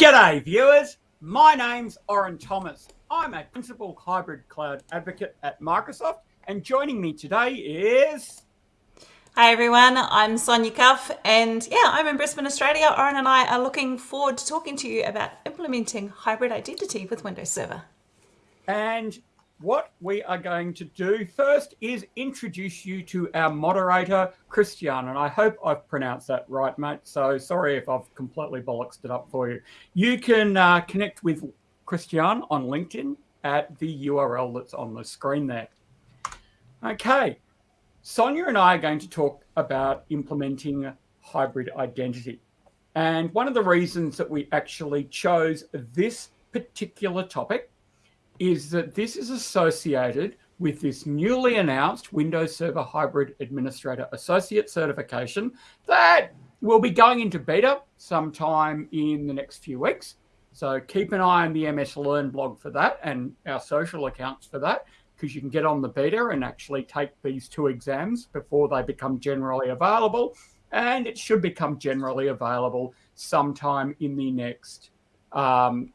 G'day viewers, my name's Oren Thomas. I'm a Principal Hybrid Cloud Advocate at Microsoft and joining me today is... Hi everyone, I'm Sonia Cuff and yeah, I'm in Brisbane, Australia. Oren and I are looking forward to talking to you about implementing hybrid identity with Windows Server. And what we are going to do first is introduce you to our moderator, Christian. And I hope I've pronounced that right, mate. So sorry if I've completely bollocksed it up for you. You can uh, connect with Christian on LinkedIn at the URL that's on the screen there. Okay, Sonia and I are going to talk about implementing hybrid identity. And one of the reasons that we actually chose this particular topic is that this is associated with this newly announced Windows Server Hybrid Administrator Associate certification that will be going into beta sometime in the next few weeks. So keep an eye on the MS Learn blog for that and our social accounts for that, because you can get on the beta and actually take these two exams before they become generally available. And it should become generally available sometime in the next um,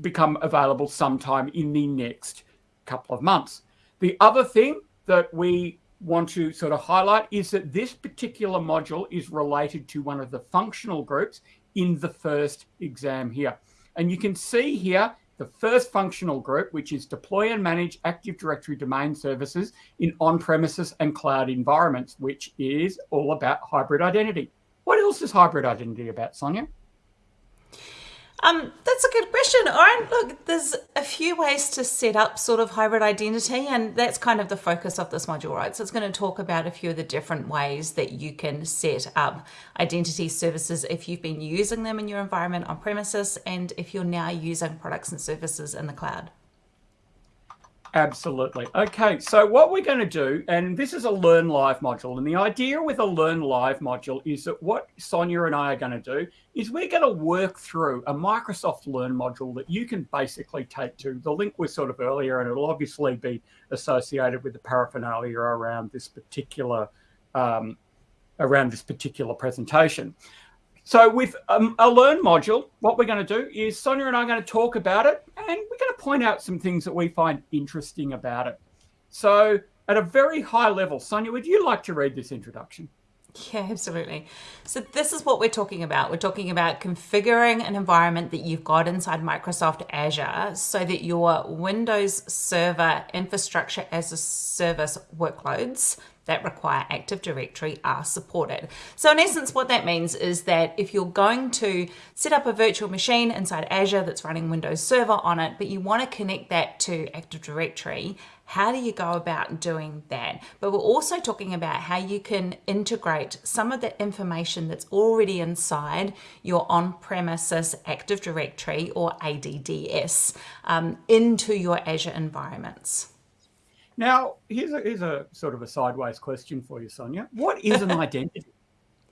become available sometime in the next couple of months. The other thing that we want to sort of highlight is that this particular module is related to one of the functional groups in the first exam here. And you can see here the first functional group, which is deploy and manage Active Directory domain services in on-premises and cloud environments, which is all about hybrid identity. What else is hybrid identity about, Sonia? Um, that's a good question, Oren. Look, there's a few ways to set up sort of hybrid identity, and that's kind of the focus of this module, right? So it's going to talk about a few of the different ways that you can set up identity services if you've been using them in your environment on premises and if you're now using products and services in the cloud. Absolutely. Okay, so what we're going to do, and this is a Learn Live module, and the idea with a Learn Live module is that what Sonia and I are going to do is we're going to work through a Microsoft Learn module that you can basically take to. The link was sort of earlier, and it'll obviously be associated with the paraphernalia around this particular um, around this particular presentation. So with um, a Learn module, what we're going to do is Sonia and I are going to talk about it and we're going to point out some things that we find interesting about it. So at a very high level, Sonia, would you like to read this introduction? Yeah, absolutely. So this is what we're talking about. We're talking about configuring an environment that you've got inside Microsoft Azure so that your Windows Server infrastructure as a service workloads that require Active Directory are supported. So in essence, what that means is that if you're going to set up a virtual machine inside Azure that's running Windows Server on it, but you want to connect that to Active Directory, how do you go about doing that? But we're also talking about how you can integrate some of the information that's already inside your on-premises Active Directory or ADDS um, into your Azure environments. Now, here's a, here's a sort of a sideways question for you, Sonia. What is an identity?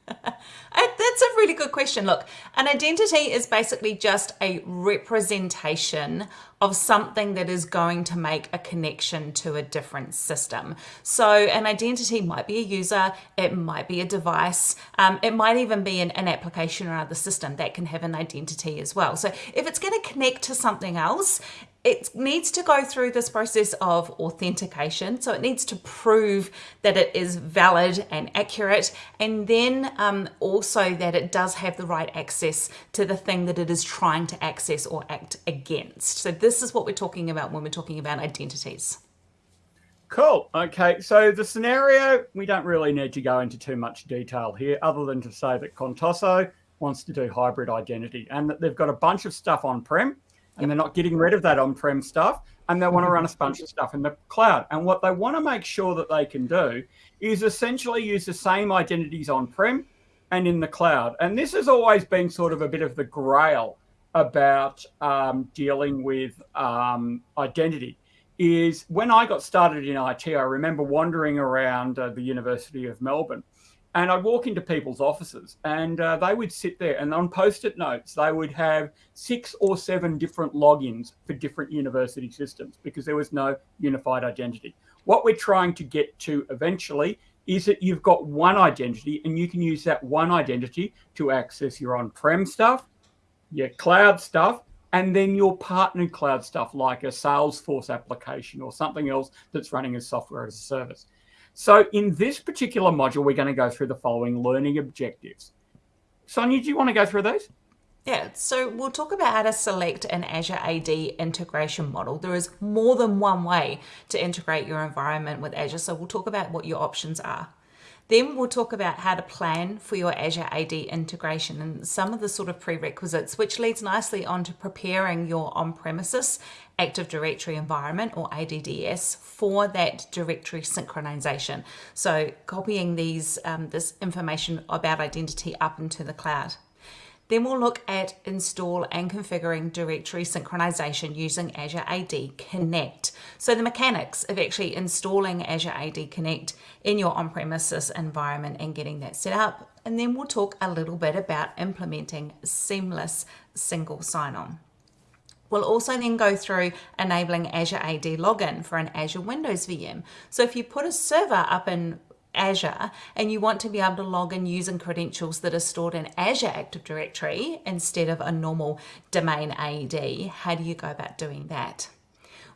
That's a really good question. Look, an identity is basically just a representation of something that is going to make a connection to a different system. So an identity might be a user, it might be a device, um, it might even be an, an application or other system that can have an identity as well. So if it's going to connect to something else, it needs to go through this process of authentication. So it needs to prove that it is valid and accurate, and then um, also that it does have the right access to the thing that it is trying to access or act against. So this is what we're talking about when we're talking about identities. Cool. Okay. So the scenario, we don't really need to go into too much detail here other than to say that Contoso wants to do hybrid identity and that they've got a bunch of stuff on-prem and they're not getting rid of that on-prem stuff and they want to run a bunch of stuff in the cloud. And what they want to make sure that they can do is essentially use the same identities on-prem and in the cloud. And this has always been sort of a bit of the grail about um, dealing with um, identity is when I got started in IT, I remember wandering around uh, the University of Melbourne and I'd walk into people's offices and uh, they would sit there and on post-it notes, they would have six or seven different logins for different university systems because there was no unified identity. What we're trying to get to eventually is that you've got one identity and you can use that one identity to access your on-prem stuff, your cloud stuff, and then your partnered cloud stuff like a Salesforce application or something else that's running as software as a service. So in this particular module, we're going to go through the following learning objectives. Sonia, do you want to go through those? Yeah, so we'll talk about how to select an Azure AD integration model. There is more than one way to integrate your environment with Azure, so we'll talk about what your options are. Then we'll talk about how to plan for your Azure AD integration and some of the sort of prerequisites, which leads nicely on to preparing your on-premises Active Directory environment or ADDS for that directory synchronization. So copying these um, this information about identity up into the cloud. Then we'll look at install and configuring directory synchronization using Azure AD Connect. So the mechanics of actually installing Azure AD Connect in your on-premises environment and getting that set up. And then we'll talk a little bit about implementing seamless single sign-on. We'll also then go through enabling Azure AD login for an Azure Windows VM. So if you put a server up in Azure and you want to be able to log in using credentials that are stored in Azure Active Directory instead of a normal domain AD, how do you go about doing that?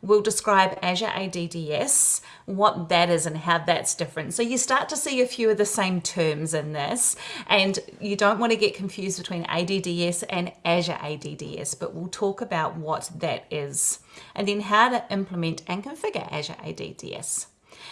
We'll describe Azure ADDS, what that is and how that's different. So you start to see a few of the same terms in this and you don't want to get confused between ADDS and Azure ADDS, but we'll talk about what that is and then how to implement and configure Azure ADDS.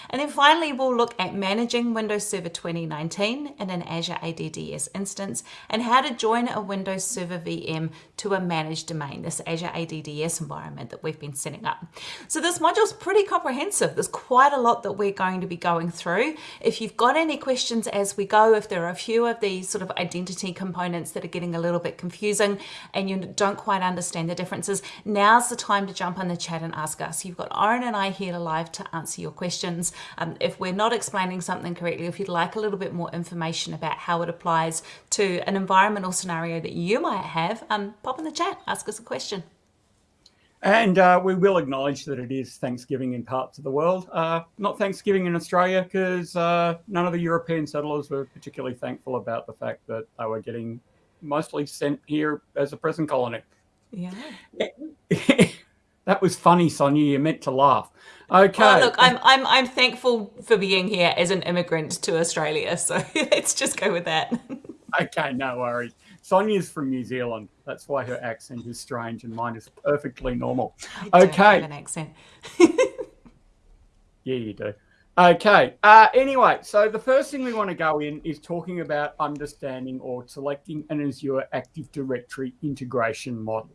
And then finally, we'll look at managing Windows Server 2019 in an Azure ADDS instance and how to join a Windows Server VM to a managed domain, this Azure ADDS environment that we've been setting up. So this module is pretty comprehensive. There's quite a lot that we're going to be going through. If you've got any questions as we go, if there are a few of these sort of identity components that are getting a little bit confusing and you don't quite understand the differences, now's the time to jump on the chat and ask us. You've got Oren and I here live to answer your questions. Um, if we're not explaining something correctly, if you'd like a little bit more information about how it applies to an environmental scenario that you might have, um, pop in the chat, ask us a question. And uh, we will acknowledge that it is Thanksgiving in parts of the world. Uh, not Thanksgiving in Australia because uh, none of the European settlers were particularly thankful about the fact that they were getting mostly sent here as a present colony. Yeah. that was funny, Sonia. You meant to laugh. Okay. Well, look, I'm I'm I'm thankful for being here as an immigrant to Australia. So let's just go with that. okay, no worries. Sonia's from New Zealand. That's why her accent is strange, and mine is perfectly normal. I okay. an accent. yeah, you do. Okay. Uh, anyway, so the first thing we want to go in is talking about understanding or selecting an Azure Active Directory integration model.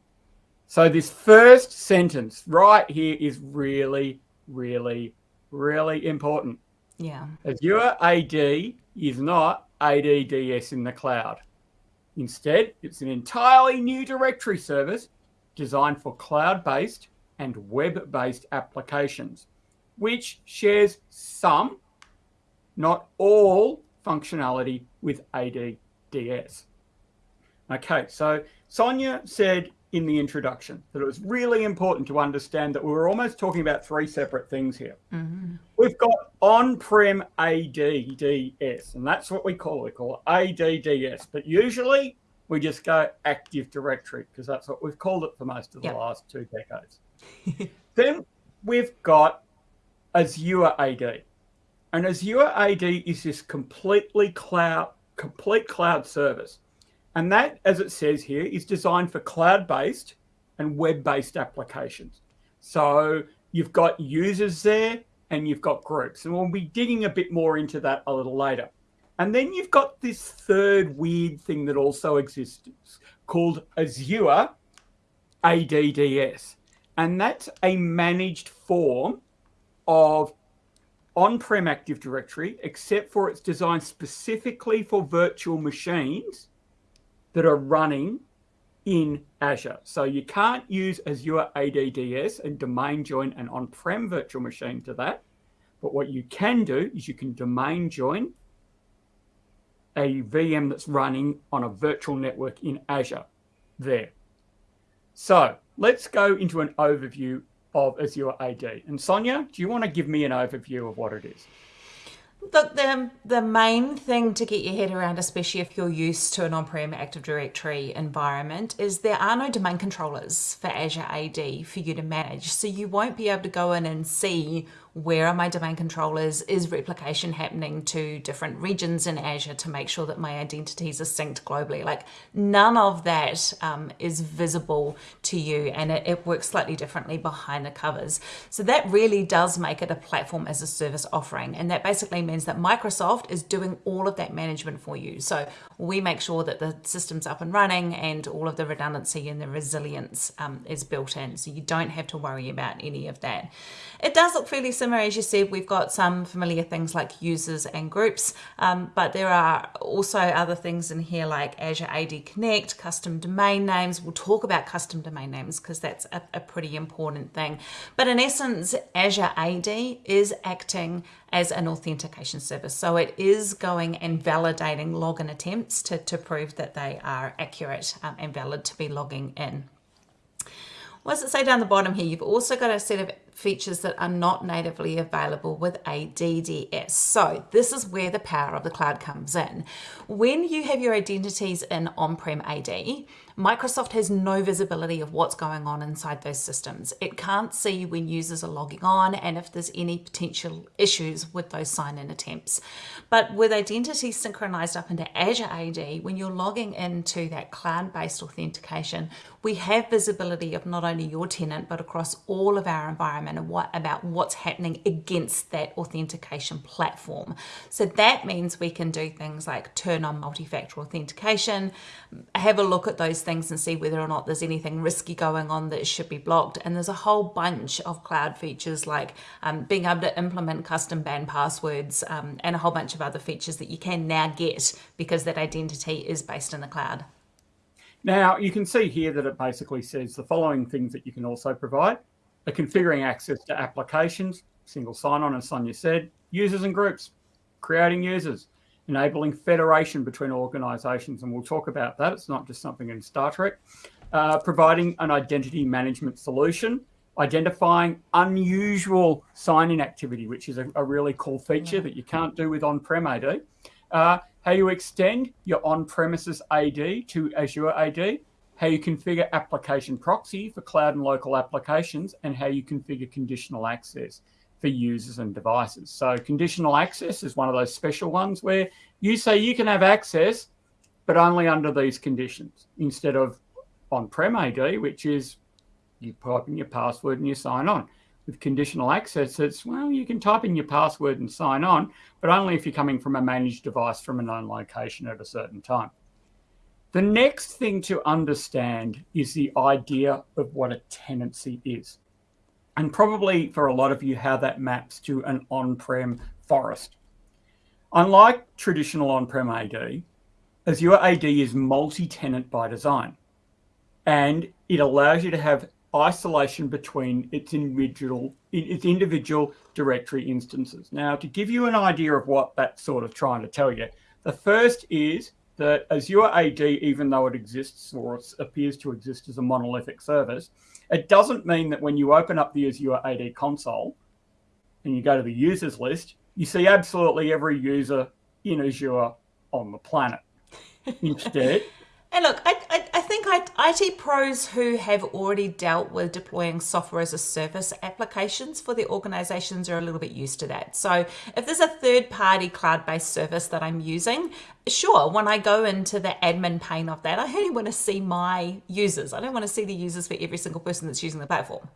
So this first sentence right here is really really, really important. Yeah. Azure AD is not ADDS in the cloud. Instead, it's an entirely new directory service designed for cloud-based and web-based applications, which shares some, not all, functionality with ADDS. Okay, so Sonia said in the introduction that it was really important to understand that we were almost talking about three separate things here. Mm -hmm. We've got on-prem ADDS, and that's what we call it. We call it ADDS, but usually we just go Active Directory because that's what we've called it for most of the yep. last two decades. then we've got Azure AD, and Azure AD is this completely cloud, complete cloud service and that, as it says here, is designed for cloud-based and web-based applications. So you've got users there and you've got groups. And we'll be digging a bit more into that a little later. And then you've got this third weird thing that also exists called Azure ADDS. And that's a managed form of on-prem Active Directory, except for it's designed specifically for virtual machines that are running in Azure. So you can't use Azure ADDS and domain join an on-prem virtual machine to that. But what you can do is you can domain join a VM that's running on a virtual network in Azure there. So let's go into an overview of Azure AD. And Sonia, do you want to give me an overview of what it is? Look, the, the main thing to get your head around, especially if you're used to an on-prem Active Directory environment, is there are no domain controllers for Azure AD for you to manage. So you won't be able to go in and see where are my domain controllers? Is replication happening to different regions in Azure to make sure that my identities are synced globally? Like none of that um, is visible to you and it, it works slightly differently behind the covers. So that really does make it a platform as a service offering. And that basically means that Microsoft is doing all of that management for you. So we make sure that the system's up and running and all of the redundancy and the resilience um, is built in. So you don't have to worry about any of that. It does look fairly similar, as you said, we've got some familiar things like users and groups, um, but there are also other things in here like Azure AD Connect, custom domain names. We'll talk about custom domain names because that's a, a pretty important thing. But in essence, Azure AD is acting as an authentication service. So it is going and validating login attempts to, to prove that they are accurate um, and valid to be logging in. What does it say down the bottom here? You've also got a set of features that are not natively available with ADDS. So this is where the power of the cloud comes in. When you have your identities in on-prem AD, Microsoft has no visibility of what's going on inside those systems. It can't see when users are logging on and if there's any potential issues with those sign-in attempts. But with identity synchronized up into Azure AD, when you're logging into that cloud-based authentication, we have visibility of not only your tenant, but across all of our environment and what about what's happening against that authentication platform. So that means we can do things like turn on multi-factor authentication, have a look at those things and see whether or not there's anything risky going on that should be blocked. And there's a whole bunch of cloud features like um, being able to implement custom banned passwords um, and a whole bunch of other features that you can now get because that identity is based in the cloud. Now you can see here that it basically says the following things that you can also provide. Configuring access to applications, single sign-on as Sonia said, users and groups, creating users, enabling federation between organizations. And we'll talk about that. It's not just something in Star Trek. Uh, providing an identity management solution, identifying unusual sign-in activity, which is a, a, really cool feature that you can't do with on-prem AD. Uh, how you extend your on-premises AD to Azure AD, how you configure application proxy for cloud and local applications, and how you configure conditional access for users and devices. So conditional access is one of those special ones where you say you can have access, but only under these conditions instead of on-prem AD, which is you type in your password and you sign on. With conditional access, it's, well, you can type in your password and sign on, but only if you're coming from a managed device from a known location at a certain time. The next thing to understand is the idea of what a tenancy is and probably for a lot of you how that maps to an on-prem forest. Unlike traditional on-prem AD, Azure AD is multi-tenant by design, and it allows you to have isolation between its individual its individual directory instances. Now, to give you an idea of what that's sort of trying to tell you, the first is that Azure AD, even though it exists or appears to exist as a monolithic service, it doesn't mean that when you open up the Azure AD console and you go to the users list, you see absolutely every user in Azure on the planet. Instead, and look, I, I, IT pros who have already dealt with deploying software as a service applications for their organizations are a little bit used to that. So if there's a third party cloud based service that I'm using, sure, when I go into the admin pane of that, I only want to see my users. I don't want to see the users for every single person that's using the platform.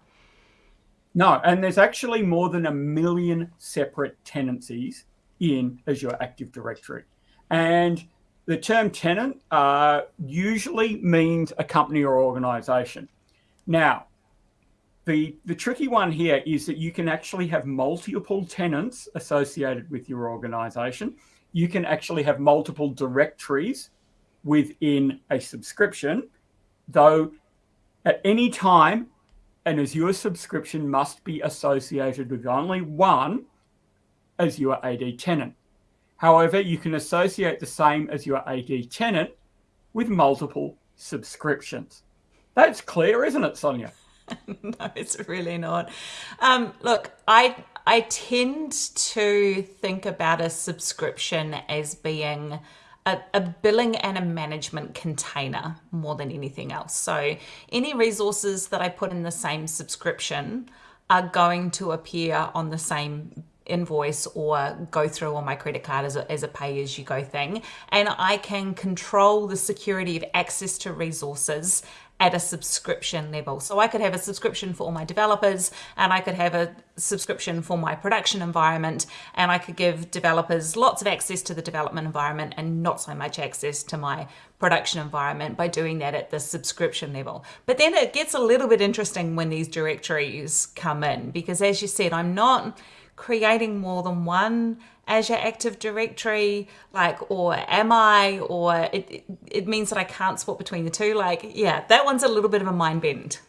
No, and there's actually more than a million separate tenancies in Azure Active Directory. And the term tenant uh, usually means a company or organization. Now, the, the tricky one here is that you can actually have multiple tenants associated with your organization. You can actually have multiple directories within a subscription, though at any time, an Azure subscription must be associated with only one Azure AD tenant. However, you can associate the same Azure AD tenant with multiple subscriptions. That's clear, isn't it, Sonia? no, it's really not. Um, look, I I tend to think about a subscription as being a, a, billing and a management container more than anything else. So any resources that I put in the same subscription are going to appear on the same invoice or go through on my credit card as a, as a pay as you go thing. And I can control the security of access to resources at a subscription level. So I could have a subscription for all my developers and I could have a subscription for my production environment and I could give developers lots of access to the development environment and not so much access to my production environment by doing that at the subscription level. But then it gets a little bit interesting when these directories come in because as you said, I'm not creating more than one Azure Active Directory, like, or am I, or it, it means that I can't swap between the two. Like, yeah, that one's a little bit of a mind bend.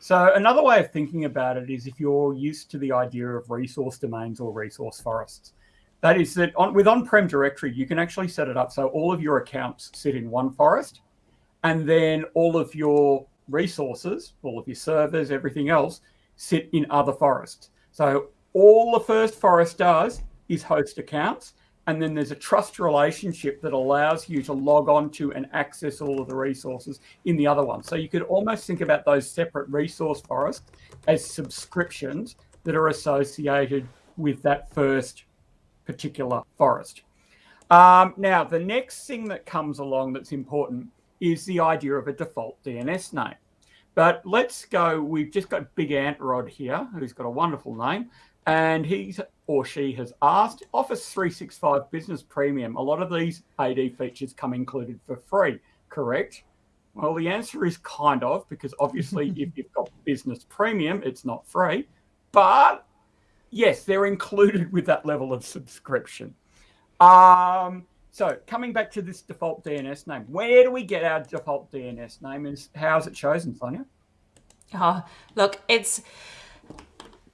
So another way of thinking about it is if you're used to the idea of resource domains or resource forests, that is that on, with on-prem directory, you can actually set it up so all of your accounts sit in one forest and then all of your resources, all of your servers, everything else sit in other forests. So all the first forest does is host accounts. And then there's a trust relationship that allows you to log on to and access all of the resources in the other one. So you could almost think about those separate resource forests as subscriptions that are associated with that first particular forest. Um, now, the next thing that comes along that's important is the idea of a default DNS name. But let's go, we've just got Big Ant Rod here, who's got a wonderful name and he or she has asked Office 365 Business Premium. A lot of these AD features come included for free, correct? Well, the answer is kind of, because obviously if you've got Business Premium, it's not free. But yes, they're included with that level of subscription. Um, so coming back to this default DNS name, where do we get our default DNS name and how is it chosen, Sonia? Oh, look, it's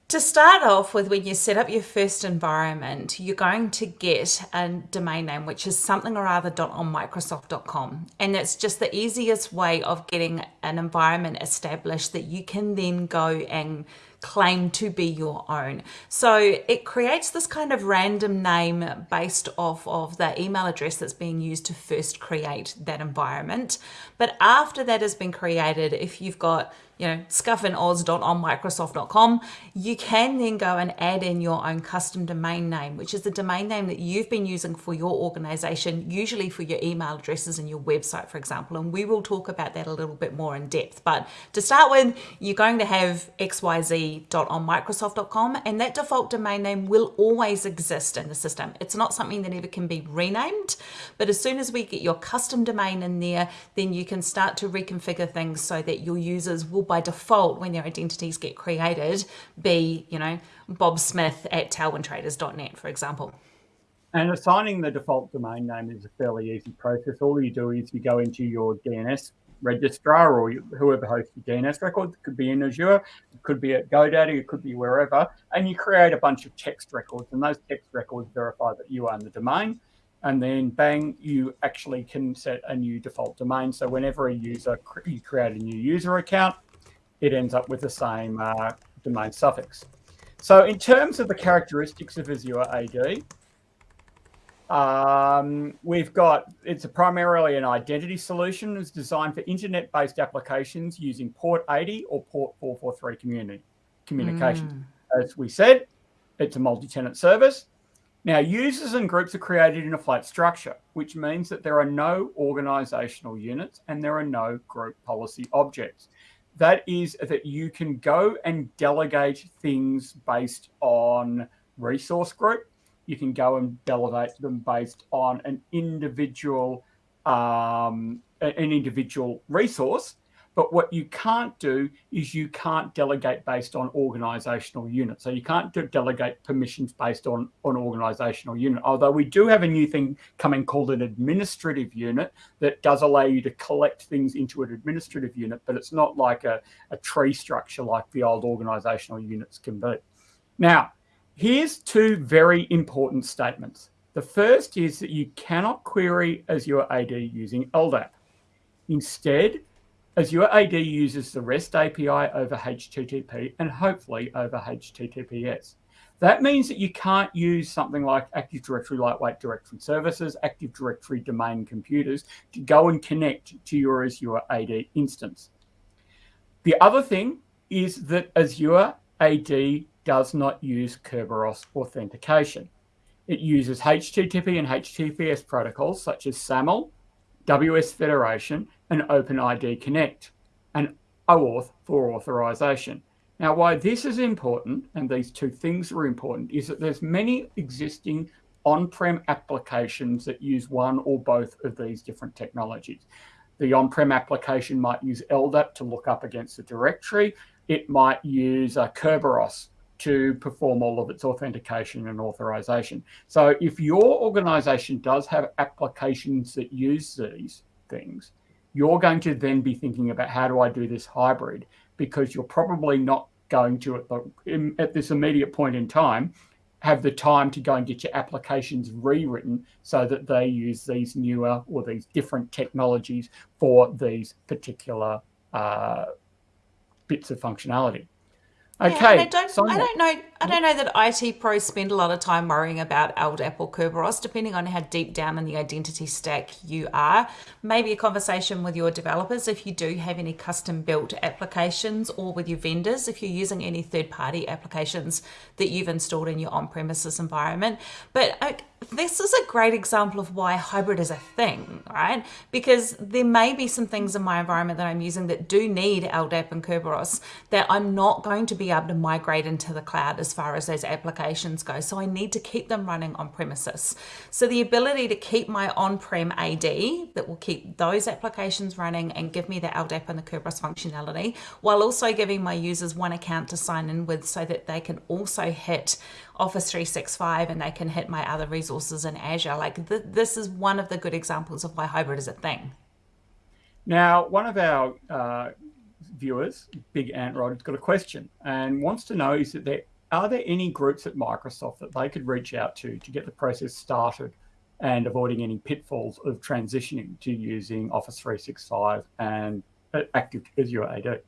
to start off with, when you set up your first environment, you're going to get a domain name, which is something or other on Microsoft.com. And it's just the easiest way of getting an environment established that you can then go and claim to be your own. So it creates this kind of random name based off of the email address that's being used to first create that environment. But after that has been created, if you've got you know, scuffandoz.onmicrosoft.com, you can then go and add in your own custom domain name, which is the domain name that you've been using for your organization, usually for your email addresses and your website, for example. And we will talk about that a little bit more in depth. But to start with, you're going to have xyz.onmicrosoft.com, and that default domain name will always exist in the system. It's not something that ever can be renamed, but as soon as we get your custom domain in there, then you can start to reconfigure things so that your users will by default, when their identities get created, be, you know, Bob Smith at tailwindtraders.net, for example. And assigning the default domain name is a fairly easy process. All you do is you go into your DNS registrar or whoever hosts your DNS records. It could be in Azure, it could be at GoDaddy, it could be wherever. And you create a bunch of text records, and those text records verify that you own the domain. And then bang, you actually can set a new default domain. So whenever a user, you create a new user account, it ends up with the same uh, domain suffix. So in terms of the characteristics of Azure AD, um, we've got, it's a primarily an identity solution. It's designed for internet-based applications using port 80 or port 443 community communications. Mm. As we said, it's a multi-tenant service. Now, users and groups are created in a flat structure, which means that there are no organizational units and there are no group policy objects that is that you can go and delegate things based on resource group. You can go and delegate them based on an individual um, an individual resource. But what you can't do is you can't delegate based on organizational unit. So you can't delegate permissions based on, on organizational unit. Although we do have a new thing coming called an administrative unit that does allow you to collect things into an administrative unit, but it's not like a, a tree structure like the old organizational units can be. Now, here's two very important statements. The first is that you cannot query Azure AD using LDAP. Instead, Azure AD uses the REST API over HTTP and hopefully over HTTPS. That means that you can't use something like Active Directory Lightweight Directory Services, Active Directory Domain Computers to go and connect to your Azure AD instance. The other thing is that Azure AD does not use Kerberos authentication. It uses HTTP and HTTPS protocols such as SAML, WS Federation, and OpenID Connect, and OAuth for authorization. Now, why this is important, and these two things are important, is that there's many existing on-prem applications that use one or both of these different technologies. The on-prem application might use LDAP to look up against the directory. It might use uh, Kerberos to perform all of its authentication and authorization. So if your organization does have applications that use these things, you're going to then be thinking about how do I do this hybrid? Because you're probably not going to, at, the, at this immediate point in time, have the time to go and get your applications rewritten so that they use these newer or these different technologies for these particular uh, bits of functionality. Okay. Yeah, I don't. I don't know. I don't know that IT pros spend a lot of time worrying about LDAP or Kerberos, depending on how deep down in the identity stack you are. Maybe a conversation with your developers if you do have any custom built applications, or with your vendors if you're using any third party applications that you've installed in your on premises environment. But uh, this is a great example of why hybrid is a thing, right? Because there may be some things in my environment that I'm using that do need LDAP and Kerberos that I'm not going to be able to migrate into the cloud as far as those applications go. So I need to keep them running on premises. So the ability to keep my on-prem AD that will keep those applications running and give me the LDAP and the Kerberos functionality, while also giving my users one account to sign in with so that they can also hit Office 365 and they can hit my other resources in Azure. Like th this is one of the good examples of why hybrid is a thing. Now, one of our uh, viewers, Big Ant Rod, has got a question and wants to know is that there are there any groups at Microsoft that they could reach out to to get the process started and avoiding any pitfalls of transitioning to using Office 365 and uh, Active Azure AD?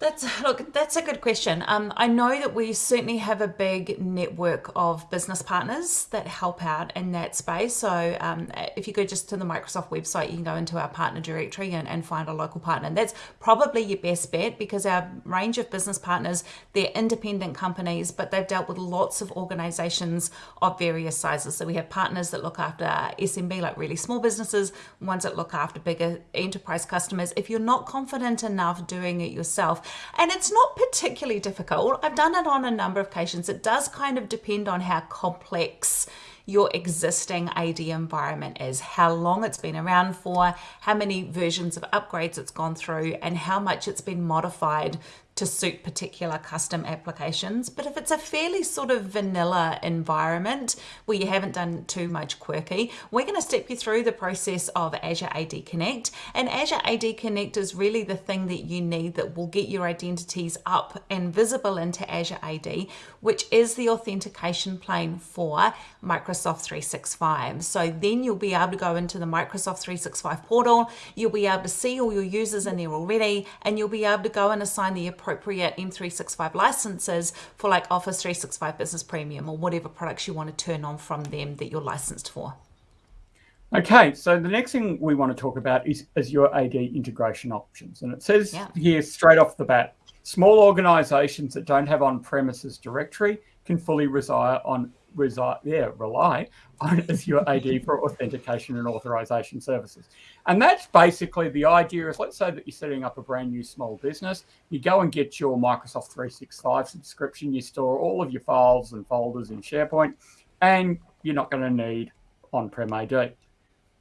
That's look. That's a good question. Um, I know that we certainly have a big network of business partners that help out in that space. So um, if you go just to the Microsoft website, you can go into our partner directory and, and find a local partner. And that's probably your best bet because our range of business partners they're independent companies, but they've dealt with lots of organisations of various sizes. So we have partners that look after SMB, like really small businesses, ones that look after bigger enterprise customers. If you're not confident enough doing it yourself and it's not particularly difficult. I've done it on a number of occasions. It does kind of depend on how complex your existing AD environment is, how long it's been around for, how many versions of upgrades it's gone through, and how much it's been modified to suit particular custom applications. But if it's a fairly sort of vanilla environment where you haven't done too much quirky, we're going to step you through the process of Azure AD Connect. And Azure AD Connect is really the thing that you need that will get your identities up and visible into Azure AD, which is the authentication plane for Microsoft 365. So then you'll be able to go into the Microsoft 365 portal, you'll be able to see all your users in there already, and you'll be able to go and assign the appropriate appropriate M365 licenses for like Office 365 Business Premium or whatever products you want to turn on from them that you're licensed for. Okay, so the next thing we want to talk about is, Azure AD integration options. And it says yeah. here straight off the bat, small organizations that don't have on-premises directory can fully reside on reside, yeah, rely on Azure AD for authentication and authorization services. And that's basically the idea is let's say that you're setting up a brand new small business. You go and get your Microsoft 365 subscription. You store all of your files and folders in SharePoint, and you're not going to need on-prem AD.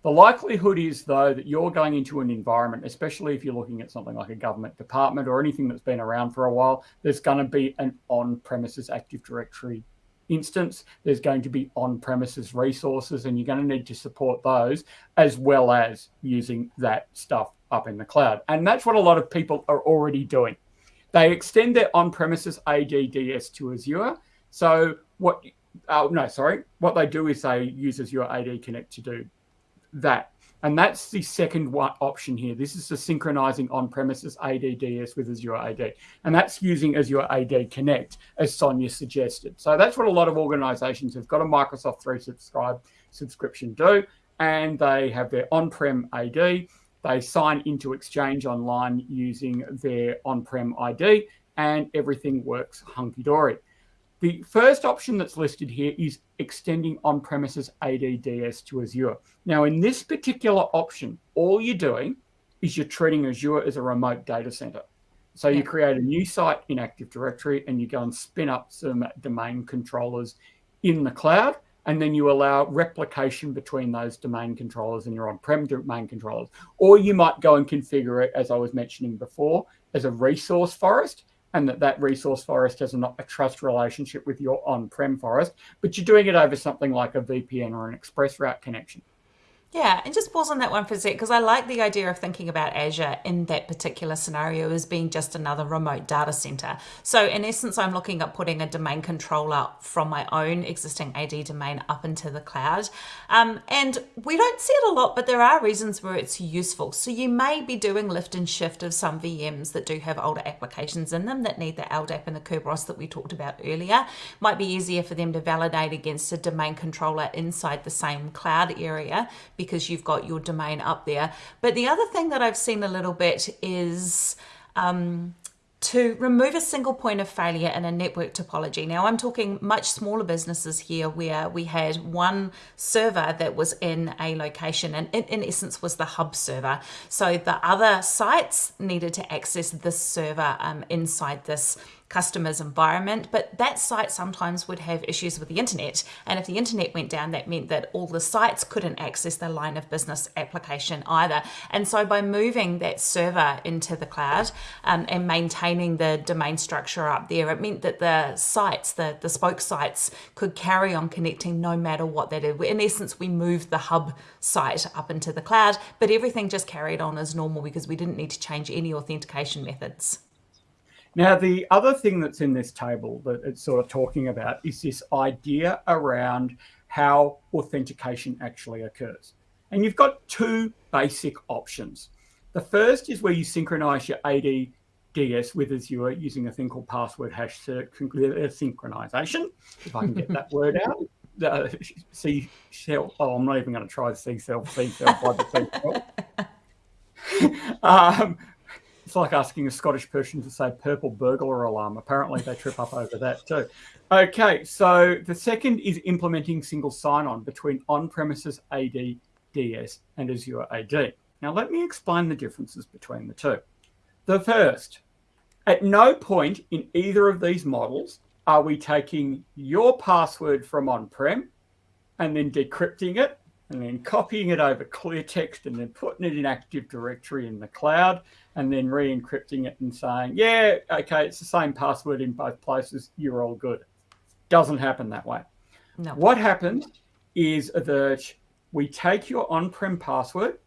The likelihood is, though, that you're going into an environment, especially if you're looking at something like a government department or anything that's been around for a while, there's going to be an on-premises Active Directory instance, there's going to be on-premises resources and you're going to need to support those as well as using that stuff up in the cloud. And that's what a lot of people are already doing. They extend their on-premises ADDS to Azure. So what, oh, no, sorry, what they do is they use Azure AD Connect to do that. And that's the second option here. This is the synchronizing on-premises ADDS with Azure AD. And that's using Azure AD Connect, as Sonia suggested. So that's what a lot of organizations who've got a Microsoft 365 subscription do. And they have their on-prem AD. They sign into Exchange Online using their on-prem ID and everything works hunky-dory. The first option that's listed here is extending on-premises ADDS to Azure. Now, in this particular option, all you're doing is you're treating Azure as a remote data center. So you create a new site in Active Directory and you go and spin up some domain controllers in the cloud. And then you allow replication between those domain controllers and your on-prem domain controllers. Or you might go and configure it, as I was mentioning before, as a resource forest and that that resource forest has a, a trust relationship with your on-prem forest, but you're doing it over something like a VPN or an express route connection. Yeah, and just pause on that one for a sec because I like the idea of thinking about Azure in that particular scenario as being just another remote data center. So, in essence, I'm looking at putting a domain controller from my own existing AD domain up into the cloud. Um, and we don't see it a lot, but there are reasons where it's useful. So, you may be doing lift and shift of some VMs that do have older applications in them that need the LDAP and the Kerberos that we talked about earlier. Might be easier for them to validate against a domain controller inside the same cloud area because you've got your domain up there. But the other thing that I've seen a little bit is um, to remove a single point of failure in a network topology. Now, I'm talking much smaller businesses here where we had one server that was in a location and it, in essence was the hub server. So the other sites needed to access this server um, inside this customer's environment, but that site sometimes would have issues with the internet. And if the internet went down, that meant that all the sites couldn't access the line of business application either. And so by moving that server into the cloud um, and maintaining the domain structure up there, it meant that the sites, the, the spoke sites, could carry on connecting no matter what they did. In essence, we moved the hub site up into the cloud, but everything just carried on as normal because we didn't need to change any authentication methods. Now, the other thing that's in this table that it's sort of talking about is this idea around how authentication actually occurs. And you've got two basic options. The first is where you synchronize your ADDS with Azure using a thing called password hash synchronization, if I can get that word out. Uh, C cell. Oh, I'm not even going to try C cell, C cell by the C cell. um, it's like asking a Scottish person to say purple burglar alarm. Apparently, they trip up over that too. Okay, so the second is implementing single sign on between on premises AD, DS, and Azure AD. Now, let me explain the differences between the two. The first, at no point in either of these models are we taking your password from on prem and then decrypting it and then copying it over clear text and then putting it in Active Directory in the cloud and then re-encrypting it and saying, yeah, okay, it's the same password in both places. You're all good. Doesn't happen that way. No. What happens is that we take your on-prem password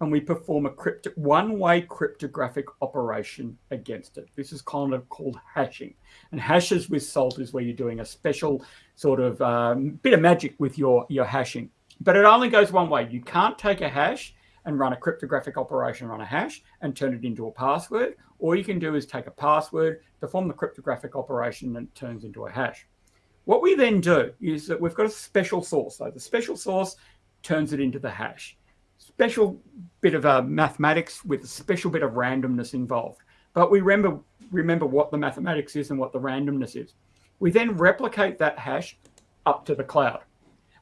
and we perform a crypto, one-way cryptographic operation against it. This is kind of called hashing. And hashes with salt is where you're doing a special sort of um, bit of magic with your, your hashing. But it only goes one way. You can't take a hash and run a cryptographic operation on a hash and turn it into a password. All you can do is take a password, perform the cryptographic operation, and it turns into a hash. What we then do is that we've got a special source. So the special source turns it into the hash. Special bit of uh, mathematics with a special bit of randomness involved. But we remember, remember what the mathematics is and what the randomness is. We then replicate that hash up to the cloud.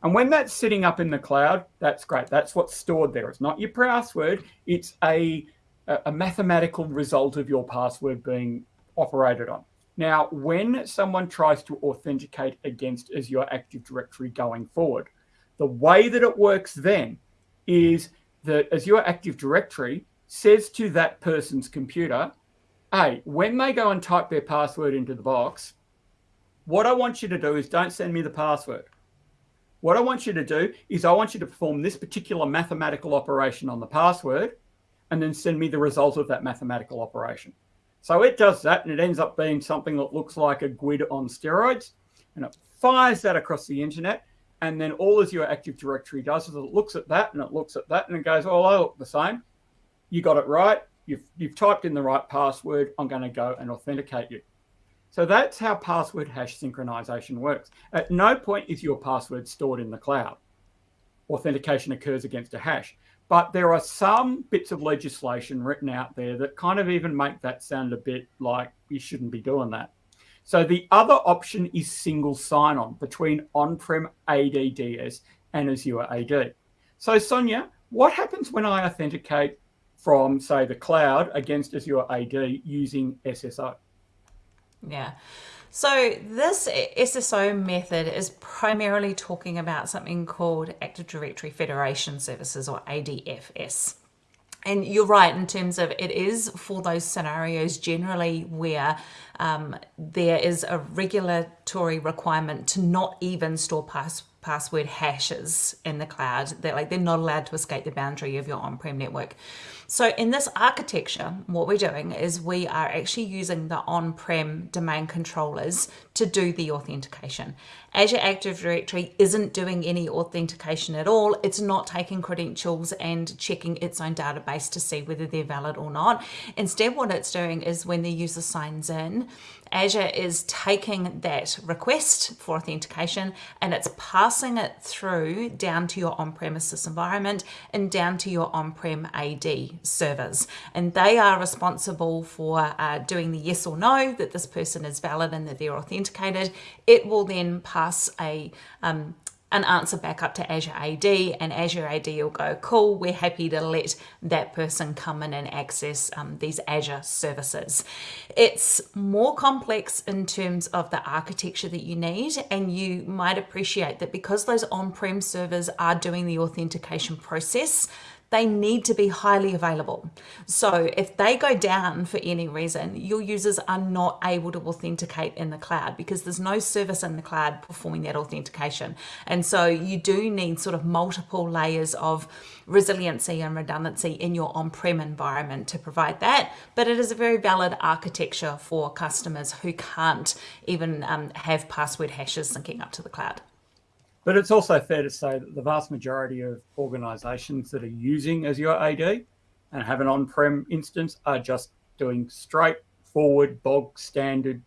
And when that's sitting up in the cloud, that's great. That's what's stored there. It's not your password. It's a, a mathematical result of your password being operated on. Now, when someone tries to authenticate against Azure Active Directory going forward, the way that it works then is that Azure Active Directory says to that person's computer, hey, when they go and type their password into the box, what I want you to do is don't send me the password. What I want you to do is I want you to perform this particular mathematical operation on the password and then send me the result of that mathematical operation. So it does that and it ends up being something that looks like a GUID on steroids and it fires that across the internet and then all Azure Active Directory does is it looks at that and it looks at that and it goes, oh, I look the same. You got it right. You've, you've typed in the right password. I'm going to go and authenticate you. So that's how password hash synchronization works. At no point is your password stored in the cloud. Authentication occurs against a hash. But there are some bits of legislation written out there that kind of even make that sound a bit like you shouldn't be doing that. So the other option is single sign-on between on-prem ADDS and Azure AD. So Sonia, what happens when I authenticate from, say, the cloud against Azure AD using SSO? Yeah. So this SSO method is primarily talking about something called Active Directory Federation Services or ADFS. And you're right in terms of it is for those scenarios generally where um, there is a regulatory requirement to not even store pass password hashes in the cloud. They're like they're not allowed to escape the boundary of your on-prem network. So in this architecture, what we're doing is we are actually using the on-prem domain controllers to do the authentication. Azure Active Directory isn't doing any authentication at all. It's not taking credentials and checking its own database to see whether they're valid or not. Instead, what it's doing is when the user signs in, Azure is taking that request for authentication and it's passing it through down to your on-premises environment and down to your on-prem AD servers. And they are responsible for uh, doing the yes or no that this person is valid and that they're authenticated. It will then pass a um, an answer back up to Azure AD and Azure AD will go, cool, we're happy to let that person come in and access um, these Azure services. It's more complex in terms of the architecture that you need and you might appreciate that because those on-prem servers are doing the authentication process, they need to be highly available. So if they go down for any reason, your users are not able to authenticate in the cloud because there's no service in the cloud performing that authentication. And so you do need sort of multiple layers of resiliency and redundancy in your on-prem environment to provide that. But it is a very valid architecture for customers who can't even um, have password hashes syncing up to the cloud. But it's also fair to say that the vast majority of organizations that are using Azure AD and have an on-prem instance are just doing straightforward, bog standard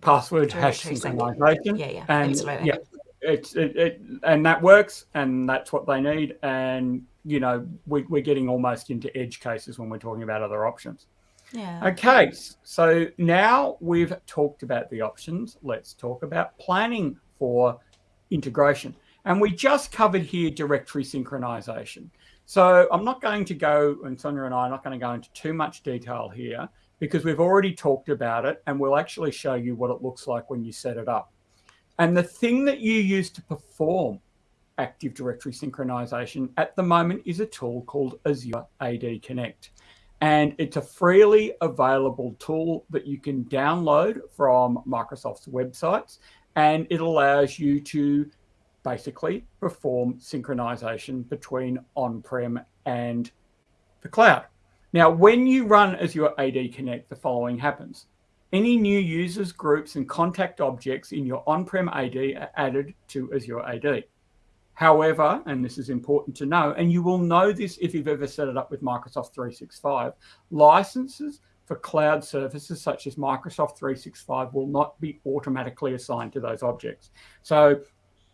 password hash synchronization. Yeah, yeah, and absolutely. Yeah, it's it, it, and that works, and that's what they need. And you know, we, we're getting almost into edge cases when we're talking about other options. Yeah. Okay, so now we've talked about the options. Let's talk about planning for integration. And we just covered here directory synchronization. So I'm not going to go, and Sonia and I are not going to go into too much detail here because we've already talked about it and we'll actually show you what it looks like when you set it up. And the thing that you use to perform Active Directory synchronization at the moment is a tool called Azure AD Connect. And it's a freely available tool that you can download from Microsoft's websites and it allows you to basically perform synchronization between on-prem and the cloud. Now, when you run Azure AD Connect, the following happens. Any new users, groups, and contact objects in your on-prem AD are added to Azure AD. However, and this is important to know, and you will know this if you've ever set it up with Microsoft 365, licenses for cloud services such as Microsoft 365 will not be automatically assigned to those objects. So